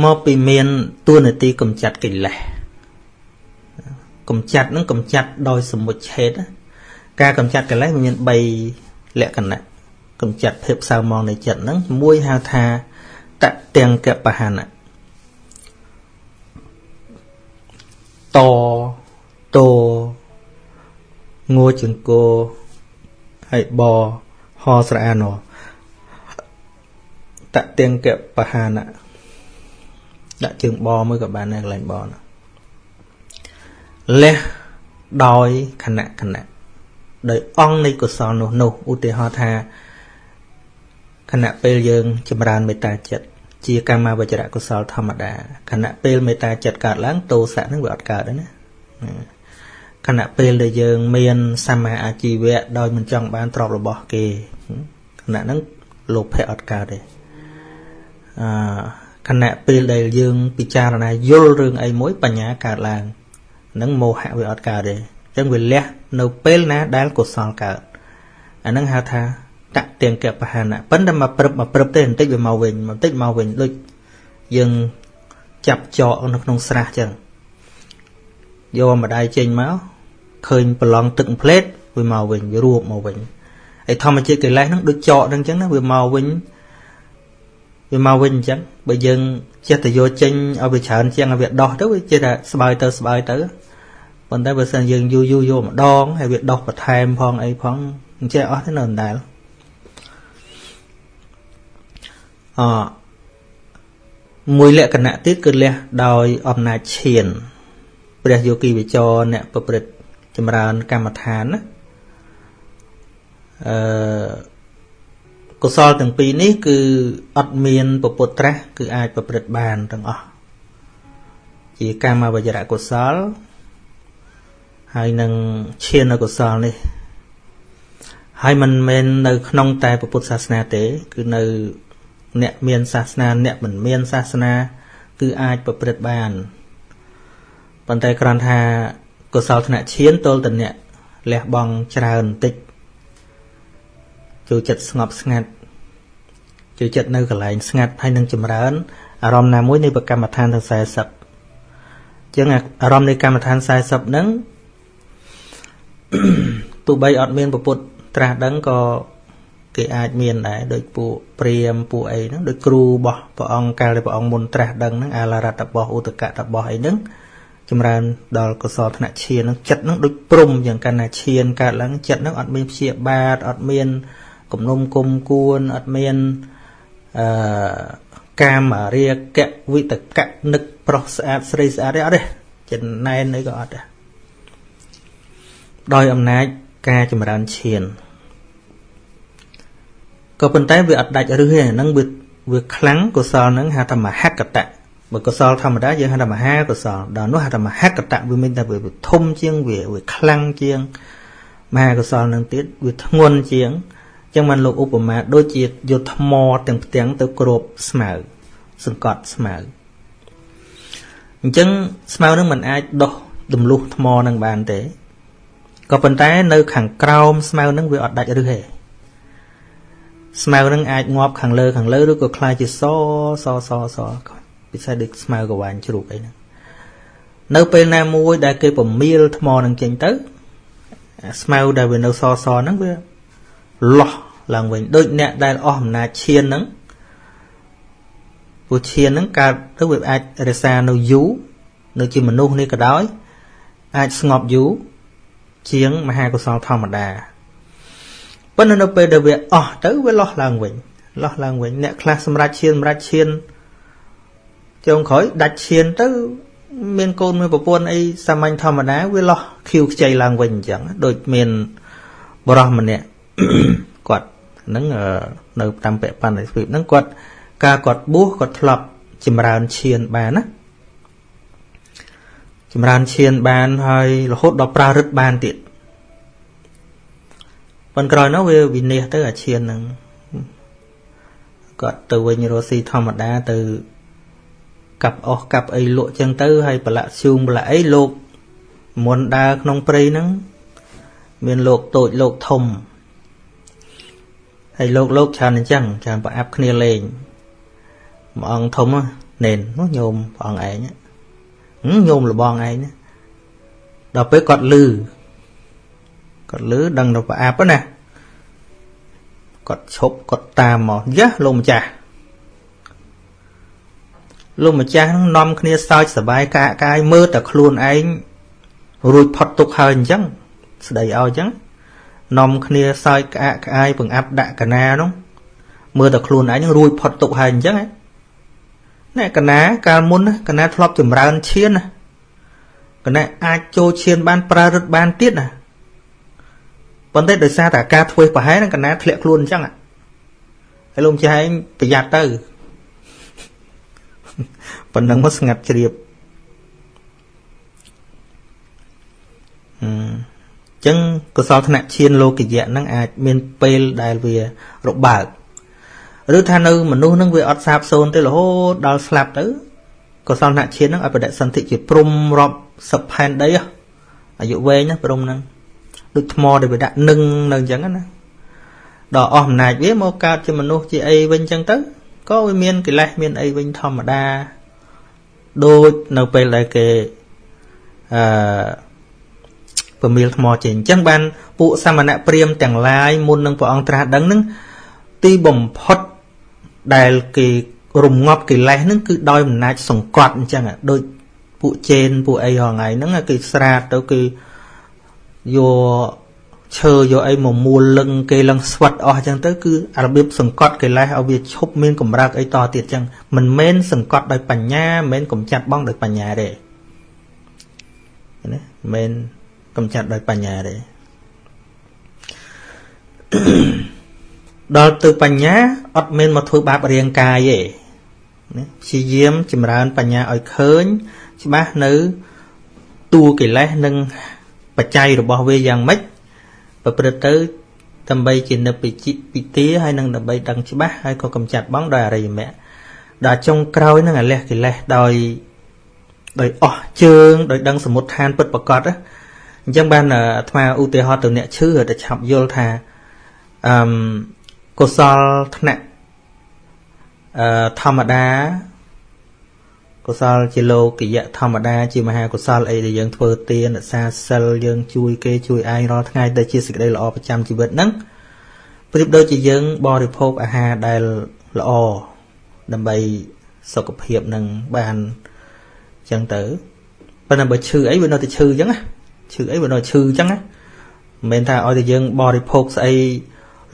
មកពីមានទួនាទីកំចាត់កិលេសកំចាត់ហ្នឹងកំចាត់ដោយសមុច្ឆេតការកំចាត់កិលេសវាមាន3លក្ខណៈកំចាត់ភាពសៅមងនៃចិត្តហ្នឹងមួយហៅថាតទាំងកបហណៈតតងួចង្គោហើយបហស្រអាន តទៀងកបហានៈដាក់ជើងបមួយក៏បានដែរកន្លែងបណាលះដោយខណៈខណៈដោយអង្គនៃកុសលនោះនោះឧទាហរណ៍ថាខណៈពេលយើងចម្រើនមេត្តាចិត្តជាកម្មវចរៈកុសលធម្មតាខណៈពេលមេត្តាចិត្តកើតឡើងទោសៈនឹងវាអត់កើតទេណាខណៈពេលដែលយើងមានសម្មាអាជីវៈដោយមិនចង់បានទ្រព្យរបស់គេខណៈហ្នឹងលោភៈអត់កើតទេ អឺខណៈពេលដែលយើង ពិចារណាយល់រឿងអីមួយបញ្ញាកើតឡើងនឹងមោហៈវាអត់កើតទេអញ្ចឹងវាលះនៅពេលណាដែលកុសលកើតអានឹងហៅថាតទាំងកបហានៈប៉ុន្តែមកព្រឹបមកព្រឹបទេបន្តិចវាមកវិញបន្តិចមកវិញដូចយើងចាប់ចកនៅក្នុងស្រះចឹងយកម្ដាយចេញមកឃើញប្រឡងទឹកផ្លេតវាមកវិញវារួបមកវិញហើយធម្មជាតិកិលេសហ្នឹងដូចចកហ្នឹងចឹងណាវាមកវិញ វាមកវិញអញ្ចឹងបើយើងចេះតែយកចេញឲ្យវាច្រើនជាងឲ្យវាដោះទៅវាចេះតែស្បើយទៅស្បើយទៅប៉ុន្តែបើសិនយើងយូរយូរយកម្ដងហើយវាដោះបន្ថែមផងអីផងអញ្ចឹងអស់ទេនៅអណ្ដែលអមួយលក្ខណៈទៀតគឺលះដោយអំណាចឈាន ព្រះយោគីវិចរអ្នកប្រព្រឹត្តចម្រើនកម្មដ្ឋានណាអឺ កុសលទាំងពីរនេះគឺអត់មានពពុទ្ធត្រាស់គឺអាចប្រព្រឹត្តបានទាំងអស់ជាកម្មវចរកុសលហើយនឹងឈានកុសលនេះហើយមិនមែននៅក្នុងតែពុទ្ធសាសនាទេ គឺនៅអ្នកមានសាសនាអ្នកមិនមានសាសនា គឺអាចប្រព្រឹត្តបានប៉ុន្តែគ្រាន់ថាកុសលធ្នាក់ឈានទល់តអ្នកលះបង់ច្រើនបន្តិចចូលចិត្តស្ងប់ស្ងាត់ ចូលចិត្តនៅកន្លែងស្ងាត់ហើយនឹងចម្រើនអារម្មណ៍ណាមួយនៃប្រកម្មដ្ឋានទាំង40ចឹងអារម្មណ៍នៃកម្មដ្ឋាន40ហ្នឹងទោះបីអត់មានពពុទ្ធត្រាស់ដឹងក៏គេអាចមានដែរដូចពួកព្រាមពួកអីហ្នឹងដូចគ្រូរបស់ព្រះអង្គកាលដែលព្រះអង្គមុនត្រាស់ដឹងហ្នឹងអាឡារតបោះឧតកតបោះអីហ្នឹងចម្រើនដល់កុសលធ្នាក់ឈានហ្នឹងចិត្តហ្នឹងដូចព្រំយ៉ាងកណ្ណាឈានកើតឡើងចិត្តហ្នឹងអត់មានព្យាបាទអត់មានគំនុំគុំគួនអត់មាន អឺកាមរាគៈវិតកៈនឹកប្រុសស្អាតស្រីស្អាតទេអត់ទេចំណែនអីក៏អត់ដែរដោយអំណាចការចម្រើនឈានក៏ប៉ុន្តែវាអត់ដាច់រឹសទេហ្នឹងវាវាខ្លាំងកុសលហ្នឹងហៅថាមហកតៈបើកុសលធម្មតាយើងហៅថាមហាកុសលដល់នោះហៅថាមហកតៈវាមានតែវាធំជាងវាវាខ្លាំងជាងមហាកុសលនឹងទៀតវាធ្ងន់ជាង ចឹងបានលោកឧបមាដូចជាយកថ្មទាំងផ្ទាំងទៅគ្របស្មៅសង្កត់ស្មៅអញ្ចឹងស្មៅនឹងមិនអាចដោះទម្លុះថ្មនឹងបានទេក៏ប៉ុន្តែនៅខាងក្រោមស្មៅនឹងវាអត់ដាច់រឹសទេស្មៅនឹងអាចងាប់ខាងលើខាងលើឬក៏คล้ายជាសសសសពិសេសដូចស្មៅកវាញជ្រូកអីហ្នឹងនៅពេលណាមួយដែលគេពមៀលថ្មនឹងចេញទៅស្មៅដែលវានៅសសហ្នឹងវាលោះ ឡើងវិញដូចអ្នកដែលអស់អំណាចឈានហ្នឹងព្រោះឈានហ្នឹងកើតទៅវាអាចរក្សានៅយូរនៅជាមនុស្សនេះក៏ដោយ អាចស្ងប់យូរជាងមហាកុសលធម្មតាប៉ុន្តែនៅពេលដែលវាអស់ទៅវាលោះឡើងវិញលោះឡើងវិញអ្នកខ្លះសម្រាប់ឈានសម្រាប់ឈានចុងក្រោយដាច់ឈានទៅ មានកូនមានប្រពន្ធអីសាមញ្ញធម្មតាវាលោះខៀវខ្ចីឡើងវិញអញ្ចឹងដូចមានបរោះម្នាក់គាត់ ហ្នឹងនៅតាមពាក់បណ្ឌិតស្វីបហ្នឹងគាត់ការគាត់បួសគាត់ធ្លាប់ចម្រើនឈានបានណាចម្រើនឈានបានហើយរហូតដល់ប្រើរឹតបានទៀតប៉ុន្តែក្រោយនោះវាវិនិច្ឆ័យទៅអាឈានហ្នឹងគាត់ទៅវិញរស់ស៊ីធម្មតាទៅកាប់អស់កាប់អីលក់ចឹងទៅហើយប្រឡាក់ឈូងប្រឡាក់អីលោកមុនដើរក្នុងព្រៃហ្នឹងមានលោកតូចលោកធំ ហើយលោកលោកច្រើនអញ្ចឹងច្រើនប្រអាប់គ្នាលេងមួយអង្គធំណែននោះញោមព្រះអង្គឯងញោមលបងឯងដល់ពេលគាត់លឺគាត់លឺដឹងទៅប្រអាប់ណាគាត់ឈប់គាត់តាមមកយ៉ាលោកម្ចាស់លោកម្ចាស់នឹងនាំគ្នាសើចសបាយកាកាយមើលតែខ្លួនឯងរួចផុតទុកហើយអញ្ចឹងស្ដីឲ្យអញ្ចឹង នាំគ្នាសើចក្អាកក្អាយបង្អាប់ដាក់កណានោះមើលតែខ្លួនឯងរួចផុតទុកហើយអញ្ចឹងណែកណាកាលមុនកណាធ្លាប់ចម្រើនឈានណាកណាអាចចូលឈានបានប្រើរឹតបានទៀតណាប៉ុន្តែដោយសារតែការធ្វើប្រហែលនឹងកណាធ្លាក់ខ្លួនអញ្ចឹងហើយលោកម្ចាស់ឯងប្រយ័ត្នទៅប៉ុណ្ណឹងមកស្ងាត់ជ្រាបអឺ ចឹងកុសលធនៈឈានលោកយៈហ្នឹងអាចមានពេលដែលវារបើកឬថានៅមនុស្សហ្នឹងវាអត់សាបសូន្យទេរហូតដល់ស្លាប់ទៅកុសលធនៈឈានហ្នឹងឲ្យបដិសន្ធិជាព្រំរាប់សិបផែនដីអាយុវែងណាព្រំហ្នឹងដូចថ្មដែលវាដាក់នឹងនៅអញ្ចឹងណាដល់អស់អំណាចវាមកកើតជាមនុស្សជាអីវិញអញ្ចឹងទៅក៏វាមានកិលេសមានអីវិញធម្មតាដូចនៅពេលដែលគេអឺ ពមៀលថ្មចេញអញ្ចឹងបានពួកសមណៈព្រាមទាំងឡាយមុននឹងព្រះអង្គត្រាស់ដឹងនឹងទីបំផុតដែលគេរំងាប់កិលេសហ្នឹងគឺដោយអំណាចសង្កត់អញ្ចឹងដូចពួកជេនពួកអីហងៃហ្នឹងគេស្រាតទៅគេយកឈើយកអីមកមូលលឹងគេលឹងស្វិតអស់អញ្ចឹងទៅគឺរបៀបសង្កត់កិលេសឲ្យវាឈប់មានកម្រើកអីតទៀតអញ្ចឹងមិនមែនសង្កត់ដោយបញ្ញាមិនមែនកំចាត់បងដោយបញ្ញាទេណាមិនមែន កំចាត់ដោយបញ្ញាទេដល់ទៅបញ្ញាអត់មានមកធ្វើបាបរាងកាយទេណាព្យាយាមចម្រើនបញ្ញាឲ្យឃើញ ច្បាស់នៅតួកិលេសនិងបច្ច័យរបស់វាយ៉ាងម៉េចប្រព្រឹត្តទៅដើម្បីជានិព្វជិពិទាហើយនឹងដើម្បីដឹងច្បាស់ហើយក៏កំចាត់បងដោយអរិយមគ្គដល់ចុងក្រោយនឹងអលះកិលេសដោយដោយអស់ជើងដោយដឹងសមុទ្ឋានពិតប្រកប អញ្ចឹងបានអាត្មាឧទាហរណ៍ទៅអ្នកឈឺទៅឆាប់យល់ថាអឺកុសលថ្នាក់អឺធម្មតាកុសលជាលោកយៈធម្មតា ជាមហាកុសលអីដែលយើងធ្វើទានរក្សាសិលយើងជួយគេជួយឯងរាល់ថ្ងៃដែលជាសេចក្តីល្អប្រចាំជីវិតហ្នឹងប្រៀបដូចជាយើងបរិភោគអាហារដែលល្អដើម្បីសុខភាពនឹងបានអញ្ចឹងទៅប៉ុន្តែបើឈឺអីវានៅតែឈឺអញ្ចឹងណា ឈឺអីវានៅឈឺអញ្ចឹងណាមិនមែនថាឲ្យតែយើងបរិភោគស្អី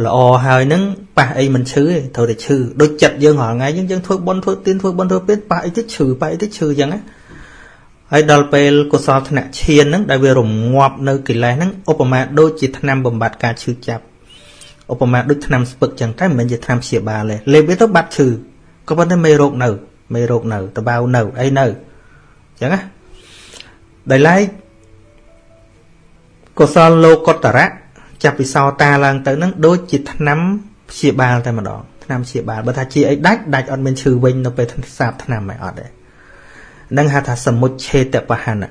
ល្អហើយនឹងប៉ះអីមិនឈឺទេត្រូវតែឈឺដូចចិត្តយើងរាល់ថ្ងៃយើងយើងធ្វើបុណ្យធ្វើទានធ្វើបុណ្យធ្វើពេទ្យប៉ះអីទៅឈឺប៉ះអីទៅឈឺអញ្ចឹងណាហើយដល់ពេលកុសលធ្នាក់ឈានហ្នឹងដែលវារងាប់នៅកិលេសហ្នឹងឧបមាដូចជាថ្នាំបំបត្តិការឈឺចាប់ឧបមាដូចថ្នាំស្ពឹកចឹងតែមិនមែនជាថ្នាំព្យាបាលទេលេបវាទៅបាត់ឈឺក៏ប៉ុន្តែមេរោគនៅមេរោគនៅតបៅនៅអីនៅចឹងណាដោយឡែក កុសលលោកុត្តរៈចាប់ពីសោតាឡើងទៅនឹងដូចជាថ្នាំព្យាបាលតែម្ដងថ្នាំព្យាបាលបើថាជាអីដាច់ដាច់អត់មានឈឺវិញនៅពេលសាបថ្នាំហើយអត់ទេនឹងហៅថាសមុច្ឆេតបហនៈ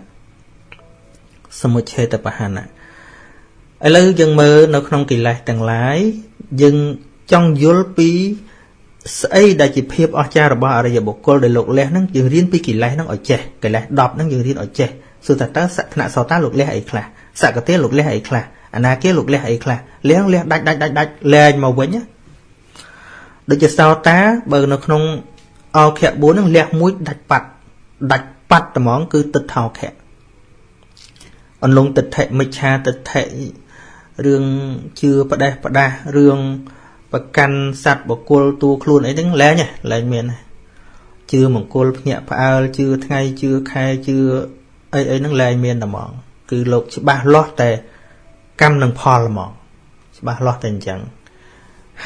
សមុច្ឆេតបហនៈឥឡូវយើងមើលនៅក្នុងកិលេសទាំងឡាយយើងចង់យល់ពីស្អីដែលជាភាពអស្ចារ្យរបស់អរិយបុគ្គលដែលលោកលះហ្នឹងយើងរៀនពីកិលេសហ្នឹងឲ្យចេះកិលេស10ហ្នឹងយើងរៀនឲ្យចេះសួរថាតើសក្នៈសោតាលោកលះអីខ្លះ សកតិលោកលះអីខ្លះអនាគាលោកលះអីខ្លះលះលះដាច់ដាច់ដាច់ដាច់លែងមកវិញណាដូចជាសោតាបើនៅក្នុងអោខៈ4ហ្នឹងលះមួយដាច់ប៉ាត់ដាច់ប៉ាត់ត្មង គឺទឹកថោខៈអន្លងទិដ្ឋិមិច្ឆាទិដ្ឋិរឿងជឿផ្ដេសផ្ដាស់រឿងប្រកាន់សัตว์បកុលតួខ្លួនអីហ្នឹងលែងលែងមានជឿមង្គលភ្ញាក់ផ្អើលជឿថ្ងៃជឿខែជឿអីអីហ្នឹងលែងមានតែហ្មង គឺលោកច្បាស់លាស់តែកម្មនិងផលហ្មងច្បាស់លាស់តែអញ្ចឹង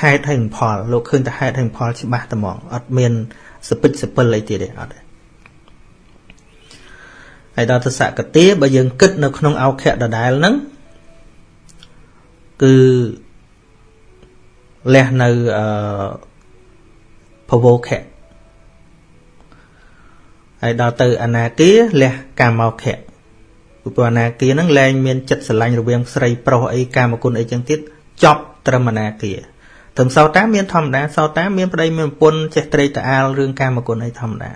ហេតុហើយផល លោកឃើញតែហេតុហើយផលច្បាស់តែហ្មងអត់មានសពិចសពិលអីទៀតទេអត់ទេហើយដល់ទៅសកតាបើយើងគិតនៅក្នុងអោខៈដដែលហ្នឹងគឺលះនៅអឺភវោខៈហើយដល់ទៅអនាគាលះកាមោខៈ ព្រោះអនាគាហ្នឹងលែងមានចិត្តស្រឡាញ់រវាងស្រីប្រុសអីកាមគុណអីចឹងទៀតចប់ត្រឹមអនាគាត្រឹមសោតាមានធម្មតាសោតាមានប្តីមានប្រពន្ធចេះត្រេកត្រអាលរឿងកាមគុណអីធម្មតា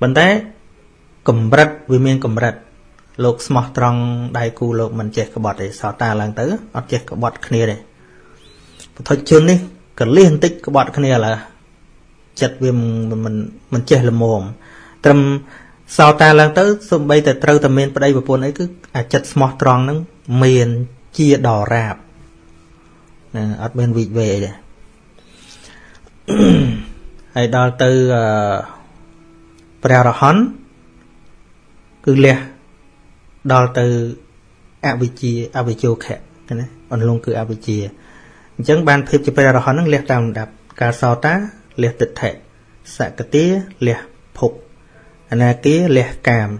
ប៉ុន្តែកម្រិតវាមានកម្រិតលោកស្មោះត្រង់ដៃគូលោកមិនចេះក្បត់ទេសោតាឡើងទៅអត់ចេះក្បត់គ្នាទេពុទ្ធជននេះកលៀសបន្តិចក្បត់គ្នាឡើចិត្តវាមិនមិនចេះល្មមត្រឹម សោតាឡើងទៅសំបីតែត្រូវតែមានប្តីប្រពន្ធអីគឺអាចិត្តស្មោះត្រង់ហ្នឹងមានជាដរាបណាអត់មានវិវេទេហើយដល់ទៅអឺព្រះរហន្តគឺលះដល់ទៅអវិជ្ជាអវិជោខៈណាអន្លងគឺអវិជ្ជាអញ្ចឹងបានភាពជាព្រះរហន្តនឹងលះតាមលំដាប់ការសោតាលះទិដ្ឋិសកតាលះភព អនាគាលះកាម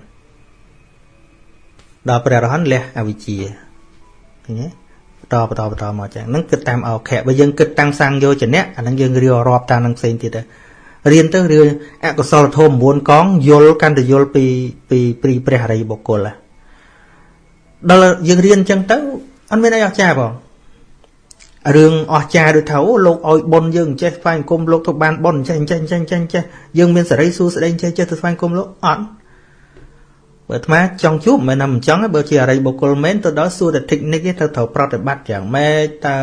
ដល់ព្រះរហន្តលះអវិជ្ជាឃើញទេបន្តបន្តបន្តមកចឹងហ្នឹងគិតតាមអោខៈបើយើងគិតតាំងសាំងយោចនៈអាហ្នឹងយើងរៀបរាប់តាមនឹងផ្សេងទៀតទៅរៀនទៅរឿងអកុសលធម៌9កងយល់កាន់តែយល់ពីពីព្រីព្រះអរិយបុគ្គលដល់យើងរៀនអញ្ចឹងទៅអត់មានអីអស្ចារ្យបង រឿងអស្ចារ្យដូចថាអូលោកឲ្យបុណ្យយើងចេះស្វែងគុំលោកទៅបានបុណ្យចេះចេះចេះចេះចេះយើងមានសេរីសួស្តីចេះចេះទៅស្វែងគុំលោកអត់បើអាត្មាចង់ជួបមិនណាមិនចង់បើជាអរិយបុគ្គលមែនទៅដល់សួរតែ technique ទេត្រូវត្រូវប្រតិបត្តិយ៉ាងម៉េចតើ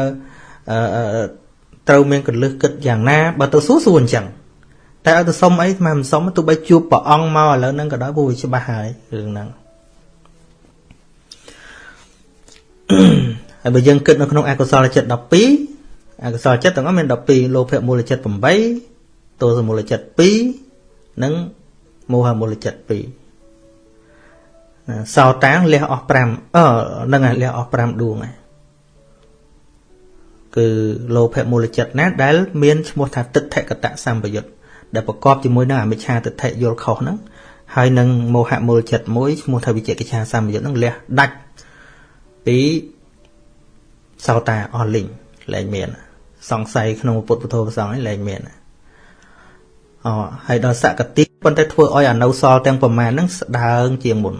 អឺត្រូវមានកលឹះគិតយ៉ាងណាបើទៅសួរសួរអញ្ចឹងតែឲ្យទៅសុំអីស្មានមិនសុំទោះបីជួបព្រះអង្គមកឥឡូវហ្នឹងក៏ដោយព្រោះវាច្បាស់ហើយរឿងហ្នឹង ហើយបើយើងគិតនៅក្នុងអកុសលចិត្ត12អកុសលចិត្តទាំងអស់មាន12លោភៈមូលចិត្ត8ទោសមូលចិត្ត2និងមោហមូលចិត្ត2សោតាងលះអស់5អឺនឹងលះអស់5ដួងហើយគឺលោភៈមូលចិត្តណាដែលមានឈ្មោះថាទិដ្ឋកតៈសម្បយុត្តដែលប្រកបជាមួយនឹងអមិច្ឆាទិដ្ឋិយល់ខុសហ្នឹងហើយនឹងមោហៈមូលចិត្តមួយឈ្មោះថាវិជ្ជកិច្ឆាសម្បយុត្តហ្នឹងលះដាច់ពី សោតាអស់លីងលែងមាន សង្ស័យក្នុងពុទ្ធពធប្រសងឯងលែងមានអូហើយដល់សកតិប៉ុន្តែធ្វើឲ្យអនុសល់ទាំងប្រមាណហ្នឹងស្ដើងជាងមុន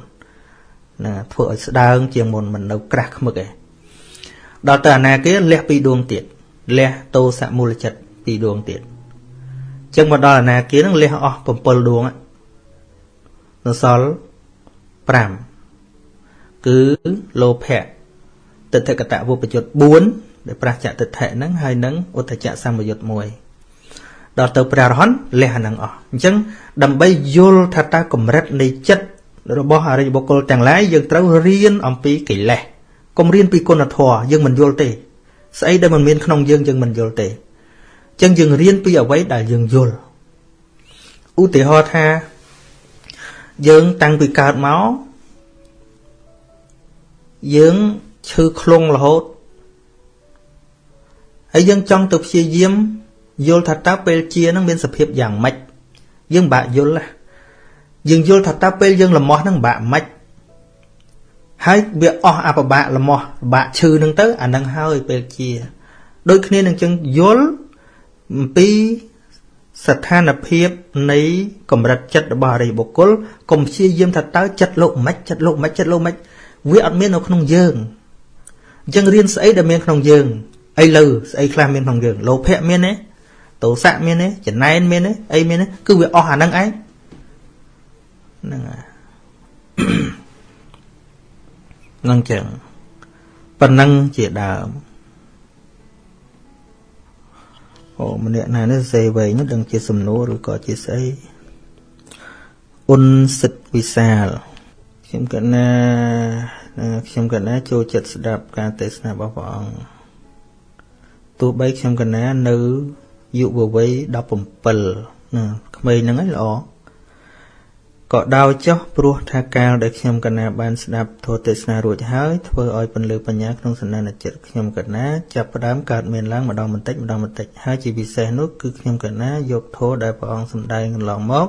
ណាធ្វើឲ្យស្ដើងជាងមុនមិននៅក្រាស់ខ្មឹកឯងដល់ទៅអនាគាលះពីរដួងទៀតលះតោសមូលចិត្តពីរដួងទៀតចឹងមកដល់អនាគានឹងលះអស់7ដួងនៅសល់5គឺលោភៈ ទិដ្ឋកតវុបយុទ្ធ4ដែលប្រះចតិដ្ឋិហ្នឹងហើយនឹងឧទ្ធចៈសម្បយុទ្ធ1ដល់ទៅព្រះរហន្តលះអានឹងអស់អញ្ចឹងដើម្បីយល់ថាតើកម្រិតនៃចិត្តរបស់អរិយបុគ្គលទាំងឡាយយើងត្រូវរៀនអំពីកិលេសកុំរៀនពីគុណធម៌យើងមិនយល់ទេស្អីដែលមិនមានក្នុងយើងយើងមិនយល់ទេអញ្ចឹងយើងរៀនពីអ្វីដែលយើងយល់ឧទាហរណ៍ថាយើងតាំងពីកើតមកយើង ឈឺខ្លងរហូតហើយយើងចង់ទៅព្យាយាមយល់ថាតើពេលជានឹងមានសភាពយ៉ាងម៉េចយើងបាក់យល់យើងយល់ថាតើពេលយើងលំោះនឹងបាក់ម៉េចហើយវាអស់អបបាក់លំោះបាក់ឈឺនឹងទៅអានឹងហើយពេលជាដូចគ្នានឹងចឹងយល់អំពីស្ថានភាពនៃកម្រិតចិត្តរបស់អរិយបុគ្គលកុំព្យាយាមថាតើចិត្តលោកមិនចិត្តលោកមិនចិត្តលោកមិនវាអត់មាននៅក្នុងយើង អញ្ចឹងរៀនស្អីដែលមានក្នុងយើងអីលើស្អីខ្លះមានក្នុងយើងលោភៈមានទេទោសៈមានទេចំណែនមានទេអីមានទេគឺវាអស់អាហ្នឹងឯងហ្នឹងហើយហ្នឹងចឹងប៉ុណ្ណឹងជាដើមអូម្នាក់ណានេះសេវែងនោះដឹងជាសំណួរឬក៏ជាស្អីអ៊ុនសិតវិសាលខ្ញុំកណា ខ្ញុំកណាចូលចិត្តស្ដាប់ការទេសនារបស់ព្រះអង្គទោះបីខ្ញុំកណានៅយុវវ័យ17ណាក្មេងហ្នឹងឯងល្អក៏ដោយចោះព្រោះថាកាលដែលខ្ញុំកណាបានស្ដាប់ធម៌ទេសនារួចហើយធ្វើឲ្យពន្លឺបញ្ញាក្នុងសន្តានចិត្តខ្ញុំកណាចាប់ផ្ដើមកើតមានឡើងម្ដងបន្តិចម្ដងបន្តិចហើយជាពិសេសនោះគឺខ្ញុំកណាយកធម៌ដែលព្រះអង្គសម្ដែងកន្លងមក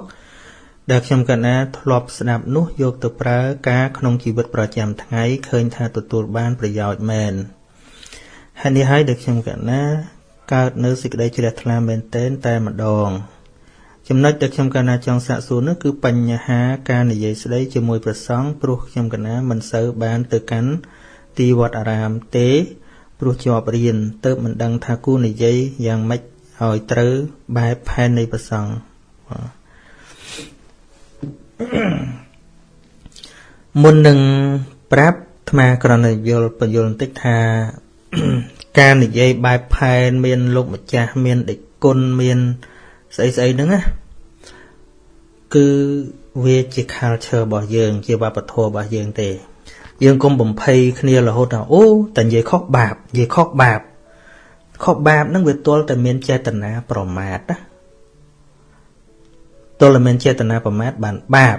ដែលខ្ញុំកណាធ្លាប់ស្ដាប់នោះយកទៅប្រើការក្នុងជីវិតប្រចាំថ្ងៃឃើញថាទទួលបានប្រយោជន៍មែនហើយនេះហើយដែលខ្ញុំកណាកើតនៅសេចក្តីជ្រះថ្លាមែនទែនតែម្ដង ចំណុចដែលខ្ញុំកណាចង់សាកសួរនោះគឺបញ្ហាការនិយាយស្ដីជាមួយព្រះសង្ឃព្រោះខ្ញុំកណាមិនសូវបានទៅកាន់ទីវត្តអារាមទេព្រោះជាប់រៀនទៅមិនដឹងថាគួរនិយាយយ៉ាងម៉េចឲ្យត្រូវបែបផែននៃព្រះសង្ឃ មុននឹងប្រាប់អាត្មាក្រណយល់បញ្យល់បន្តិចថា ការនិយាយបែបផែនមានលោកម្ចាស់មានដេចគុណមានស្អីស្អីហ្នឹងណាគឺវាជា culture របស់យើង ជាវប្បធម៌របស់យើងទេ យើងកុំបំភ័យគ្នារហូតថាអូតែនិយាយខុសបាបនិយាយខុសបាបខុសបាបហ្នឹងវាទល់តែមានចេតនាប្រមាទណា ទល់តែមានចេតនាប្រមាទបានបាប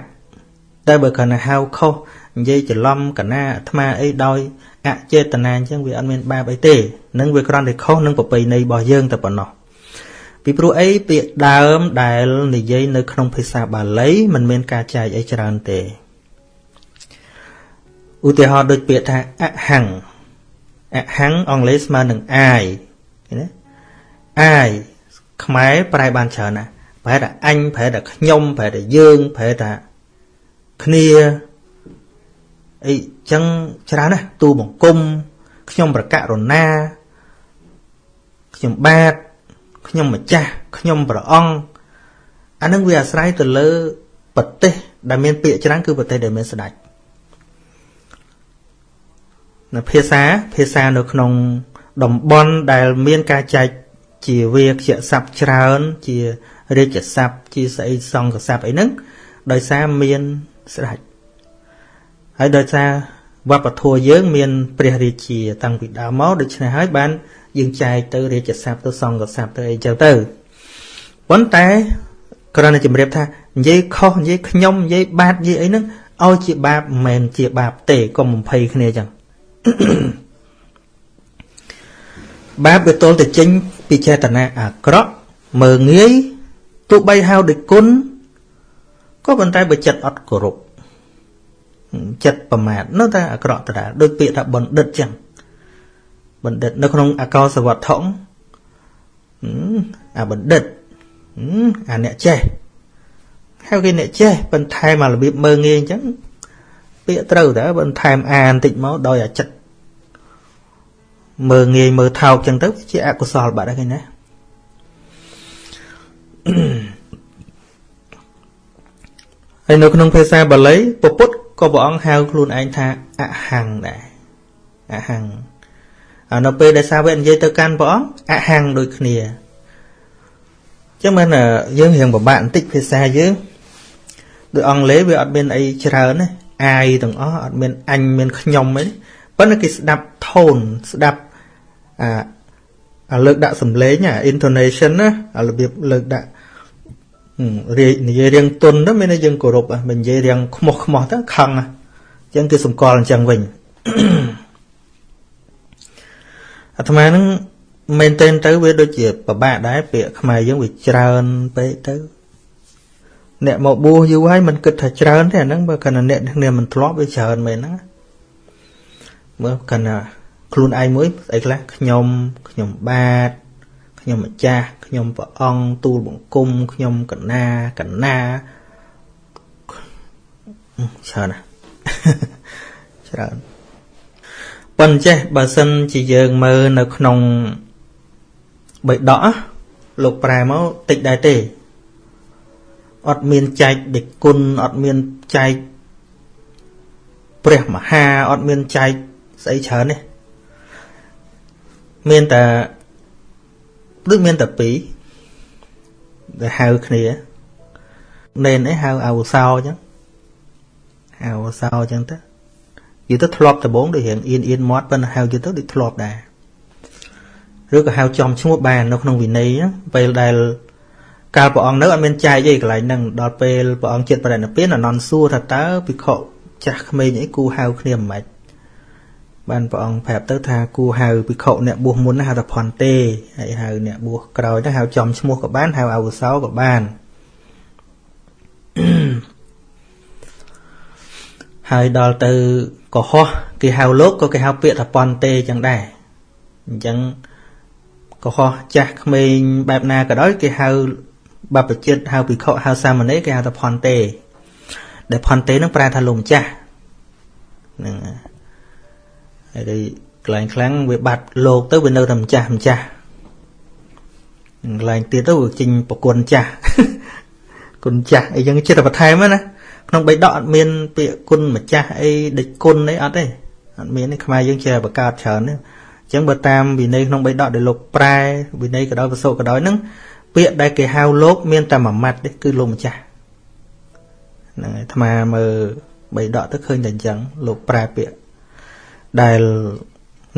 តែបើគាត់ណាហៅខុសនិយាយច្រឡំកណាអាត្មាអីដោយអចេតនាអញ្ចឹងវាអត់មានបាបអីទេនឹងវាគ្រាន់តែខុសនឹងប្រពៃណីរបស់យើងតែប៉ុណ្ណោះពីព្រោះអីពាក្យដើមដែលនិយាយនៅក្នុងភាសាបាលីมันមានការចែកអីច្រើនទេឧទាហរណ៍ដូចពាក្យថាអហੰអហੰអង់គ្លេសស្មើនឹងអាយណាអាយខ្មែរប្រែបានច្រើនណាស់ ប្រែថាអញប្រែថាខ្ញុំប្រែថាយើងប្រែថាគ្នាអីចឹងច្រើនណាស់ទូបង្គំខ្ញុំប្រកាសរណាខ្ញុំបាទខ្ញុំម្ចាស់ខ្ញុំព្រះអង្គអានឹងវាអាស្រ័យទៅលើប្រទេសដែលមានពាក្យច្រើនគឺប្រទេសដែលមានស្ដេចនៅភាសាភាសានៅក្នុងតំបន់ដែលមានការចែកជាវាខ្ជាស័ព្ទច្រើន ជា រាជស័ព្ទជាស្អីសង្ឃស័ព្ទអីហ្នឹងដោយសារមានស្ដេចហើយដោយសារវប្បធម៌យើងមានព្រះរាជា តាំងពីដើមមកដូច្នេះហើយបាន យើងចែកទៅរាជស័ព្ទទៅសង្ឃស័ព្ទទៅអីចឹងទៅប៉ុន្តែគ្រាន់តែជម្រាបថានិយាយខុសនិយាយខ្ញុំនិយាយបាបនិយាយអីហ្នឹងឲ្យជាបាបមិនមែនជាបាបទេកុំបំភ័យគ្នាចឹងបាបវាទល់តែចេញពីចេតនាអាក្រក់មើងងាយ ទោះបីហៅដោយគុណក៏ប៉ុន្តែបើចិត្តអត់គោរពចិត្តប្រមាទនៅតែអាក្រក់ដដែលដូចពាក្យថាបណ្ឌិតចឹងបណ្ឌិតនៅក្នុងអកោសវត្ថុអាបណ្ឌិតអាអ្នកចេះហៅគេអ្នកចេះបន្ថែមអារបៀបមើងងាយអញ្ចឹងពាក្យត្រូវតើបន្ថែមអាបន្តិចមកដោយអាចិត្តមើងងាយមើលថោកអញ្ចឹងទៅវាជាអកុសលបាត់ហើយណា ហើយនៅក្នុងភាសាបាលីពពុទ្ធក៏ព្រះអង្គហៅខ្លួនឯងថាអហង្សដែរអហង្សអានៅពេលដែលសាវកនិយាយទៅកាន់ព្រះអង្គអហង្សដូចគ្នាចឹងមិនយើងរៀងពិបាកបន្តិចភាសាយើងដូចអង់គ្លេសវាអត់មានអីច្រើនណាអាយទាំងអស់អត់មានអញមានខ្ញុំអីប៉ុន្តែគេស្ដាប់ tone ស្ដាប់អា លើកដាក់សំឡេងអា intonation ណាអារបៀបលើកដាក់រាយនិយាយរៀងទុនទៅមានតែយើងគោរពមិននិយាយរៀងខ្មោះខ្មោះទៅខឹងអញ្ចឹងគេសម្គាល់អញ្ចឹងវិញអាត្មានឹងមែនទែនទៅវាដូចជាពិបាកដែរពាក្យខ្មែរយើងវាច្រើនពេកទៅអ្នកមកបួសយូរហើយមិនគិតថាច្រើនទេអាហ្នឹងបើគាត់អ្នកគ្នាមិនធ្លាប់វាច្រើនមែនហ្នឹងមើលគាត់ ខ្លួនឯងមួយស្អីខ្លះខ្ញុំខ្ញុំបាទខ្ញុំម្ចាស់ខ្ញុំព្រះអង្គទូលបង្គំខ្ញុំកណាកណាច្រើនណាស់ច្រើនប៉ុន្តែចេះបើសិនជាយើងមើលនៅក្នុងបិដកលោកប្រែមកតិចដែរទេអត់មានចែកដឹកគុណអត់មានចែកព្រះមហាអត់មានចែកស្អីច្រើនទេ មានតែដូចមានតែពីរដែលហៅគ្នានេនអីហៅអវសោអញ្ចឹងហៅអវសោអញ្ចឹងទៅយូរទៅធ្លាប់ដំបងដូចរៀងអៀនអៀនមាត់ប៉ុន្តែហៅយូរទៅដូចធ្លាប់ដែរឬក៏ហៅចំឈ្មោះបាននៅក្នុងវិន័យពេលដែលកាលព្រះអង្គនៅអត់មានចែកទេកន្លែងហ្នឹងដល់ពេលព្រះអង្គចិត្តប្រណិពានអនន្តសួរថាតើភិក្ខុចាស់ក្មេងអីគូហៅគ្នាមិនម៉េច បានព្រះអង្គប្រាប់ទៅថាគូហៅភិក្ខុអ្នកបួសមុនហៅថាផនទេហើយហៅអ្នកបួសក្រោយទៅហៅចំឈ្មោះក៏បានហៅអវសោក៏បានហើយដល់ទៅកុហកគេហៅលោកក៏គេហៅពាក្យថាប៉ុនទេចឹងដែរអញ្ចឹងកុហកចាស់ក្មេងបែបណាក៏ដោយគេហៅបព្វជិតហៅភិក្ខុហៅសាមណេរគេហៅថាផនទេដែលផនទេនឹងប្រែថាលោកម្ចាស់ហ្នឹងហើយ កន្លែងខ្លាំងវាបាត់លោកទៅវានៅតែម្ចាស់ម្ចាស់កន្លែងទៀតទៅវាចេញប្រគុណចាស់គុណចាស់អីចឹងចិត្តបន្ថែមណាក្នុងបៃដកអត់មានពាក្យគុណម្ចាស់អីដេចគុណអីអត់ទេអត់មានទេខ្មែរយើងចេះបង្កើតច្រើនទេអញ្ចឹងបើតាមវិន័យក្នុងបៃដកដែលលោកប្រែវិន័យក៏ដោយវសុក៏ដោយហ្នឹងពាក្យដែលគេហៅលោកមានតែមួយម៉ាត់ទេគឺលោកម្ចាស់ហ្នឹងហើយអាត្មាមើលបីដកទៅឃើញតែអញ្ចឹងលោកប្រែពាក្យ ដែល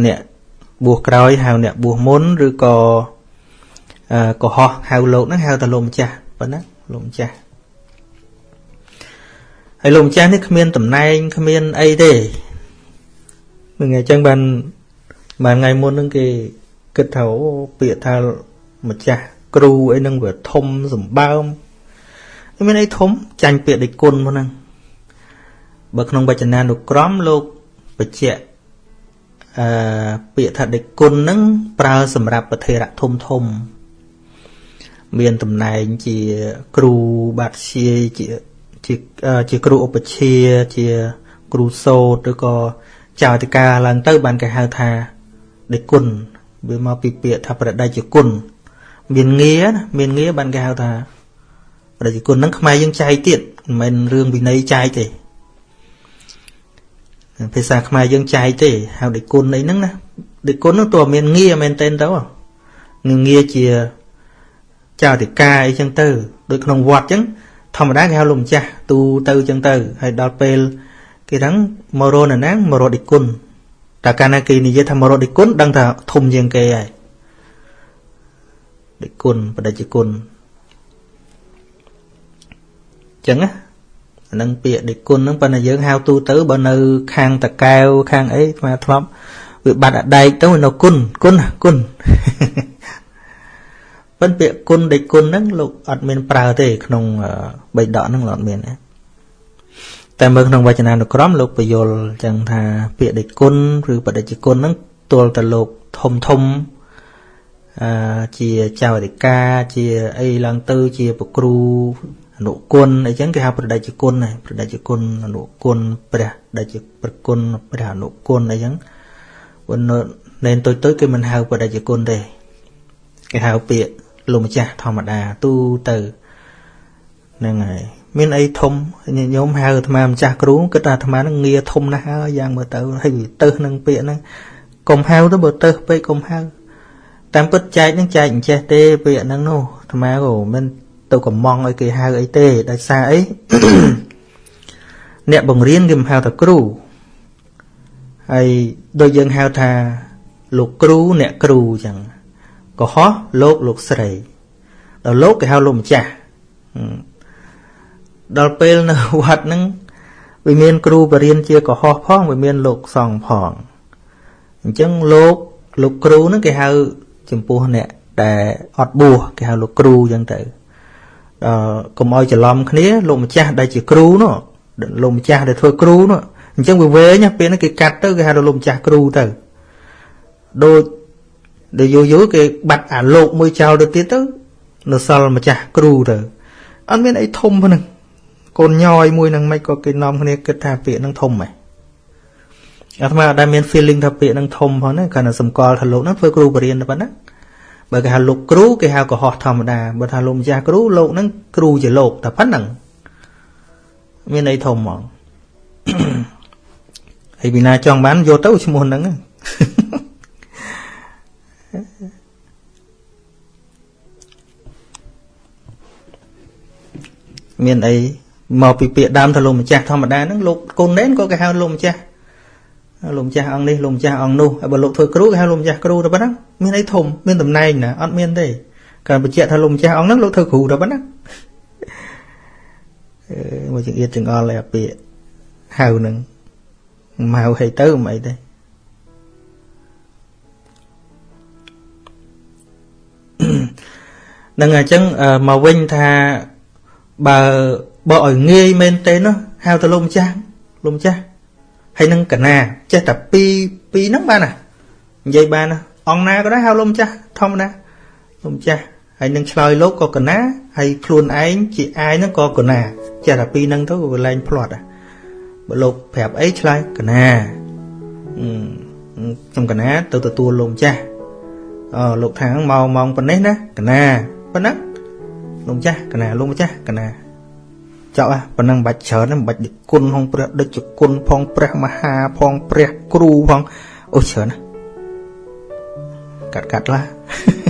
អ្នកបួសក្រោយហៅអ្នកបួសមុនឬក៏កុហកហៅលោកហ្នឹងហៅតែលោកម្ចាស់ប៉ុណ្ណាលោកម្ចាស់ហើយលោកម្ចាស់នេះគ្មានតំណែងគ្មានអីទេនឹងអញ្ចឹងបានបានថ្ងៃមុនហ្នឹងគេគិតថាអូពាក្យថាម្ចាស់គ្រូអីហ្នឹងវាធំសម្បើមមានអីធំចាញ់ពាក្យដេចគុណមកហ្នឹងបើក្នុងវចនានុក្រមលោកបញ្ជាក់ អឺពាក្យថាដេចគុណហ្នឹងប្រើសម្រាប់ប្រធេរៈធំធំ មានតំណែងជាគ្រូបាត់ជាជាជាជាគ្រូឧបជាជាគ្រូសូត្រឬក៏ចៅអធិការឡើងទៅ បានគេហៅថាដេចគុណវាមកពីពាក្យថាប្រដេជគុណមានងារណាមានងារបានគេហៅថាប្រដេជគុណហ្នឹងខ្មែរយើងចែកទៀតមិនមែនរឿងវិន័យចែកទេ ភាសាខ្មែរយើងចែកទេហៅដេគុណអីហ្នឹងណាដេគុណហ្នឹងតើមានងារមែនទេទៅនឹងងារជាចៅតិកាអីចឹងទៅដូចក្នុងវត្តចឹងធម្មតាគេហៅលោកម្ចាស់ទូទៅចឹងទៅហើយដល់ពេលគេថាមករកនៅណាមករកដេគុណតែកាលណាគេនិយាយថាមរតគុណដឹងថាធំជាងគេហើយដេគុណបដិជគុណចឹងណាអា នឹងពាក្យដេគុណហ្នឹងប៉ុន្តែយើងហៅទូទៅបើនៅ ខាងតកែវខាងអីស្មាធ្លាប់វាបាត់អដែកទៅនៅគុណគុណគុណប៉ុន្តែពាក្យគុណដេគុណហ្នឹងលោកអត់មានប្រើទេ ក្នុងបៃដកហ្នឹងលោកអត់មានទេតែមើលក្នុងវចនានុក្រមលោកពយល់ចឹងថាពាក្យដេចគុណឬបដិជគុណហ្នឹងទល់តែលោកធំធំអឺជាចៅអធិការជាអីឡើងទៅជាប្រគ្រូ អនុគុណអីចឹងគេហៅប្រដេជគុណហើយប្រដេជគុណអនុគុណព្រះដេជប្រគុណព្រះអនុគុណអីចឹងប៉ុន្តែណែនទុយទុយគេមិនហៅប្រដេជគុណទេគេហៅពាក្យលោកម្ចាស់ធម្មតាទូទៅហ្នឹងហើយមានអីធំញាតិញោមហៅអាត្មាម្ចាស់គ្រូគិតថាអាត្មានឹងងារធំណាស់ហើយយ៉ាងមើលទៅហើយទៅនឹងពាក្យហ្នឹងកុំហៅទៅបើទៅពេកកុំហៅតាមពិតចែកនឹងចែកអញ្ចេះទេពាក្យហ្នឹងនោះអាត្មាក៏មិន ទៅកំងឲ្យគេហៅអីទេដោយសារអីអ្នកបង្រៀនគេមិនហៅថាគ្រូហើយដូចយើងហៅថាលោកគ្រូអ្នកគ្រូអញ្ចឹងកុហកលោកលោកស្រីដល់លោកគេហៅលោកម្ចាស់ដល់ពេលនៅវត្តហ្នឹងវាមានគ្រូបរៀនជាកុហកផងវាមានលោកសង្ឃផងអញ្ចឹងលោកលោកគ្រូហ្នឹងគេហៅចំពោះអ្នកដែលអត់បួសគេហៅលោកគ្រូអញ្ចឹងទៅ ដល់កុំឲ្យច្រឡំគ្នាលោកម្ចាស់ដែលជាគ្រូនោះលោកម្ចាស់ដែលធ្វើគ្រូនោះអញ្ចឹងវាវែងពេលហ្នឹងគេកាត់ទៅគេហៅលោកម្ចាស់គ្រូទៅដូចដែលយូរយូរគេបាត់អាលោកមួយចោលទៅទៀតទៅនៅសល់ម្ចាស់គ្រូទៅអត់មានអីធំហ្នឹងកូនញយមួយនឹងមិនក៏គេនាំគ្នាគិតថាពាក្យនឹងធំហ៎អាត្មាអត់ដែលមាន feeling ថាពាក្យនឹងធំផងណាគ្រាន់តែសម្គាល់ថាលោកហ្នឹងធ្វើគ្រូបរិញ្ញាបត្រណា បើគេហៅលោកគ្រូគេហៅកុហកធម្មតាបើថាលោកម្ចាស់គ្រូលោកហ្នឹងគ្រូជាលោកតែប៉ុណ្្នឹងមានន័យធំហ្មងហើយពីណាចង់បានយកទៅឈ្មោះហ្នឹងមានអីមកពីពាក្យដើមថាលោកម្ចាស់ធម្មតាហ្នឹងលោកកូនណែនក៏គេហៅលោកម្ចាស់ លោកម្ចាស់អង្គនេះលោកម្ចាស់អង្គនោះហើយបើលោកធ្វើគ្រូគេហៅលោកម្ចាស់គ្រូទៅប៉ុណ្ណឹងមានអីធំមានតំណែងណាអត់មានទេកាលបញ្ជាក់ថាលោកម្ចាស់អង្គហ្នឹងលោកធ្វើគ្រូទៅប៉ុណ្ណឹងអឺមកចង្អៀតចង្អល់ឯអាពាក្យហៅហ្នឹងមកហៅឲ្យទៅមិនអីទេនឹងអញ្ចឹងមកវិញថាបើបើឲ្យងាយមែនទេនោះហៅទៅលោកម្ចាស់លោកម្ចាស់ ហើយនឹងកណាចេះតែពីរពីរហ្នឹងបានណានិយាយបានណាអង្គណាក៏ដែរហៅលោកម្ចាស់ធម្មតាលោកម្ចាស់ហើយនឹងឆ្លើយលោកក៏កណាហើយខ្លួនឯងជាអាយហ្នឹងក៏កណាចេះតែពីរហ្នឹងទៅវាលែងផ្្លាត់បើលោកប្រាប់អីឆ្លើយកណាខ្ញុំកណាទៅទទួលលោកម្ចាស់អឺលោកខាងមកម៉ោងប៉ុណ្ណេះណាកណាប៉ុណ្ណឹងលោកម្ចាស់កណាលោកម្ចាស់កណា ចោលប៉ុណ្ណឹងបាច់ច្រើនមិនបាច់គុណផងព្រះដូចជាគុណផងព្រះមហាផងព្រះគ្រូផងអូច្រើនណាកាត់កាត់ឡា